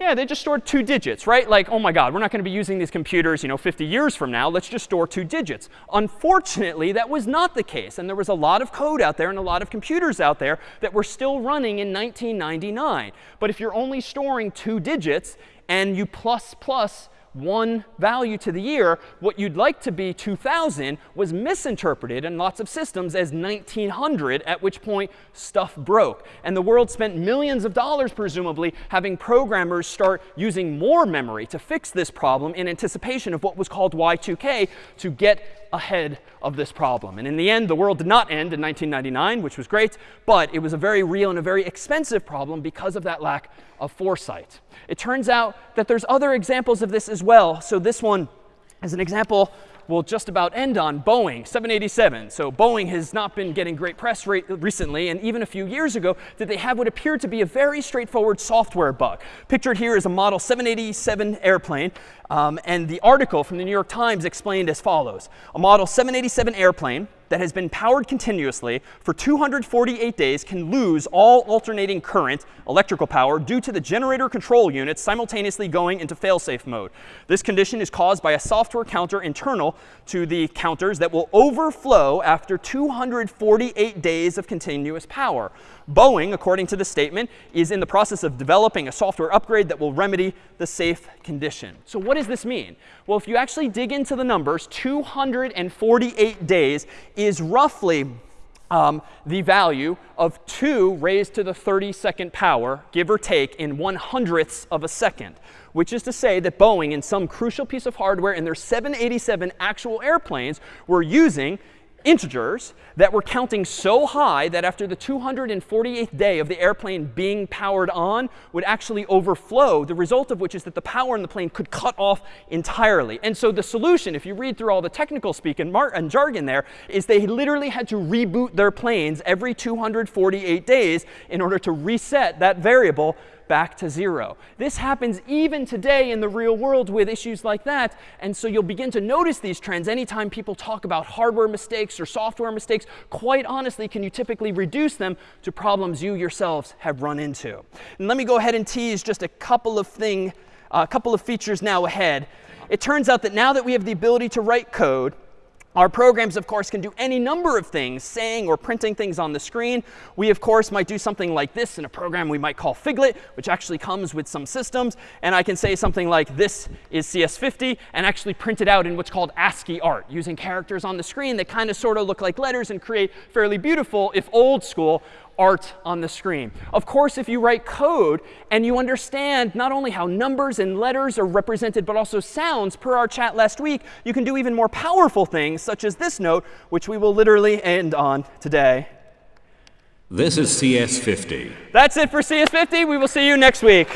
Yeah, they just stored two digits, right? Like, oh my god, we're not going to be using these computers, you know, 50 years from now. Let's just store two digits. Unfortunately, that was not the case. And there was a lot of code out there and a lot of computers out there that were still running in 1999. But if you're only storing two digits and you plus plus one value to the year, what you'd like to be 2000 was misinterpreted in lots of systems as 1900, at which point stuff broke. And the world spent millions of dollars, presumably, having programmers start using more memory to fix this problem in anticipation of what was called Y2K to get ahead of this problem. And in the end, the world did not end in 1999, which was great, but it was a very real and a very expensive problem because of that lack of foresight. It turns out that there's other examples of this as well. So this one is an example we'll just about end on Boeing 787. So Boeing has not been getting great press recently. And even a few years ago, did they have what appeared to be a very straightforward software bug. Pictured here is a model 787 airplane. Um, and the article from the New York Times explained as follows. A model 787 airplane that has been powered continuously for 248 days can lose all alternating current, electrical power, due to the generator control unit simultaneously going into failsafe mode. This condition is caused by a software counter internal to the counters that will overflow after 248 days of continuous power. Boeing, according to the statement, is in the process of developing a software upgrade that will remedy the safe condition. So what does this mean? Well, if you actually dig into the numbers, 248 days is roughly um, the value of 2 raised to the 32nd power, give or take, in 1 hundredths of a second. Which is to say that Boeing, in some crucial piece of hardware in their 787 actual airplanes, were using integers that were counting so high that after the 248th day of the airplane being powered on would actually overflow, the result of which is that the power in the plane could cut off entirely. And so the solution, if you read through all the technical speak and, and jargon there, is they literally had to reboot their planes every 248 days in order to reset that variable back to zero. This happens even today in the real world with issues like that. And so you'll begin to notice these trends anytime people talk about hardware mistakes or software mistakes. Quite honestly, can you typically reduce them to problems you yourselves have run into? And let me go ahead and tease just a couple of thing, a couple of features now ahead. It turns out that now that we have the ability to write code, our programs, of course, can do any number of things, saying or printing things on the screen. We, of course, might do something like this in a program we might call Figlet, which actually comes with some systems. And I can say something like this is CS50 and actually print it out in what's called ASCII art, using characters on the screen that kind of sort of look like letters and create fairly beautiful, if old school, art on the screen. Of course, if you write code and you understand not only how numbers and letters are represented, but also sounds per our chat last week, you can do even more powerful things, such as this note, which we will literally end on today. This is CS50. That's it for CS50. We will see you next week.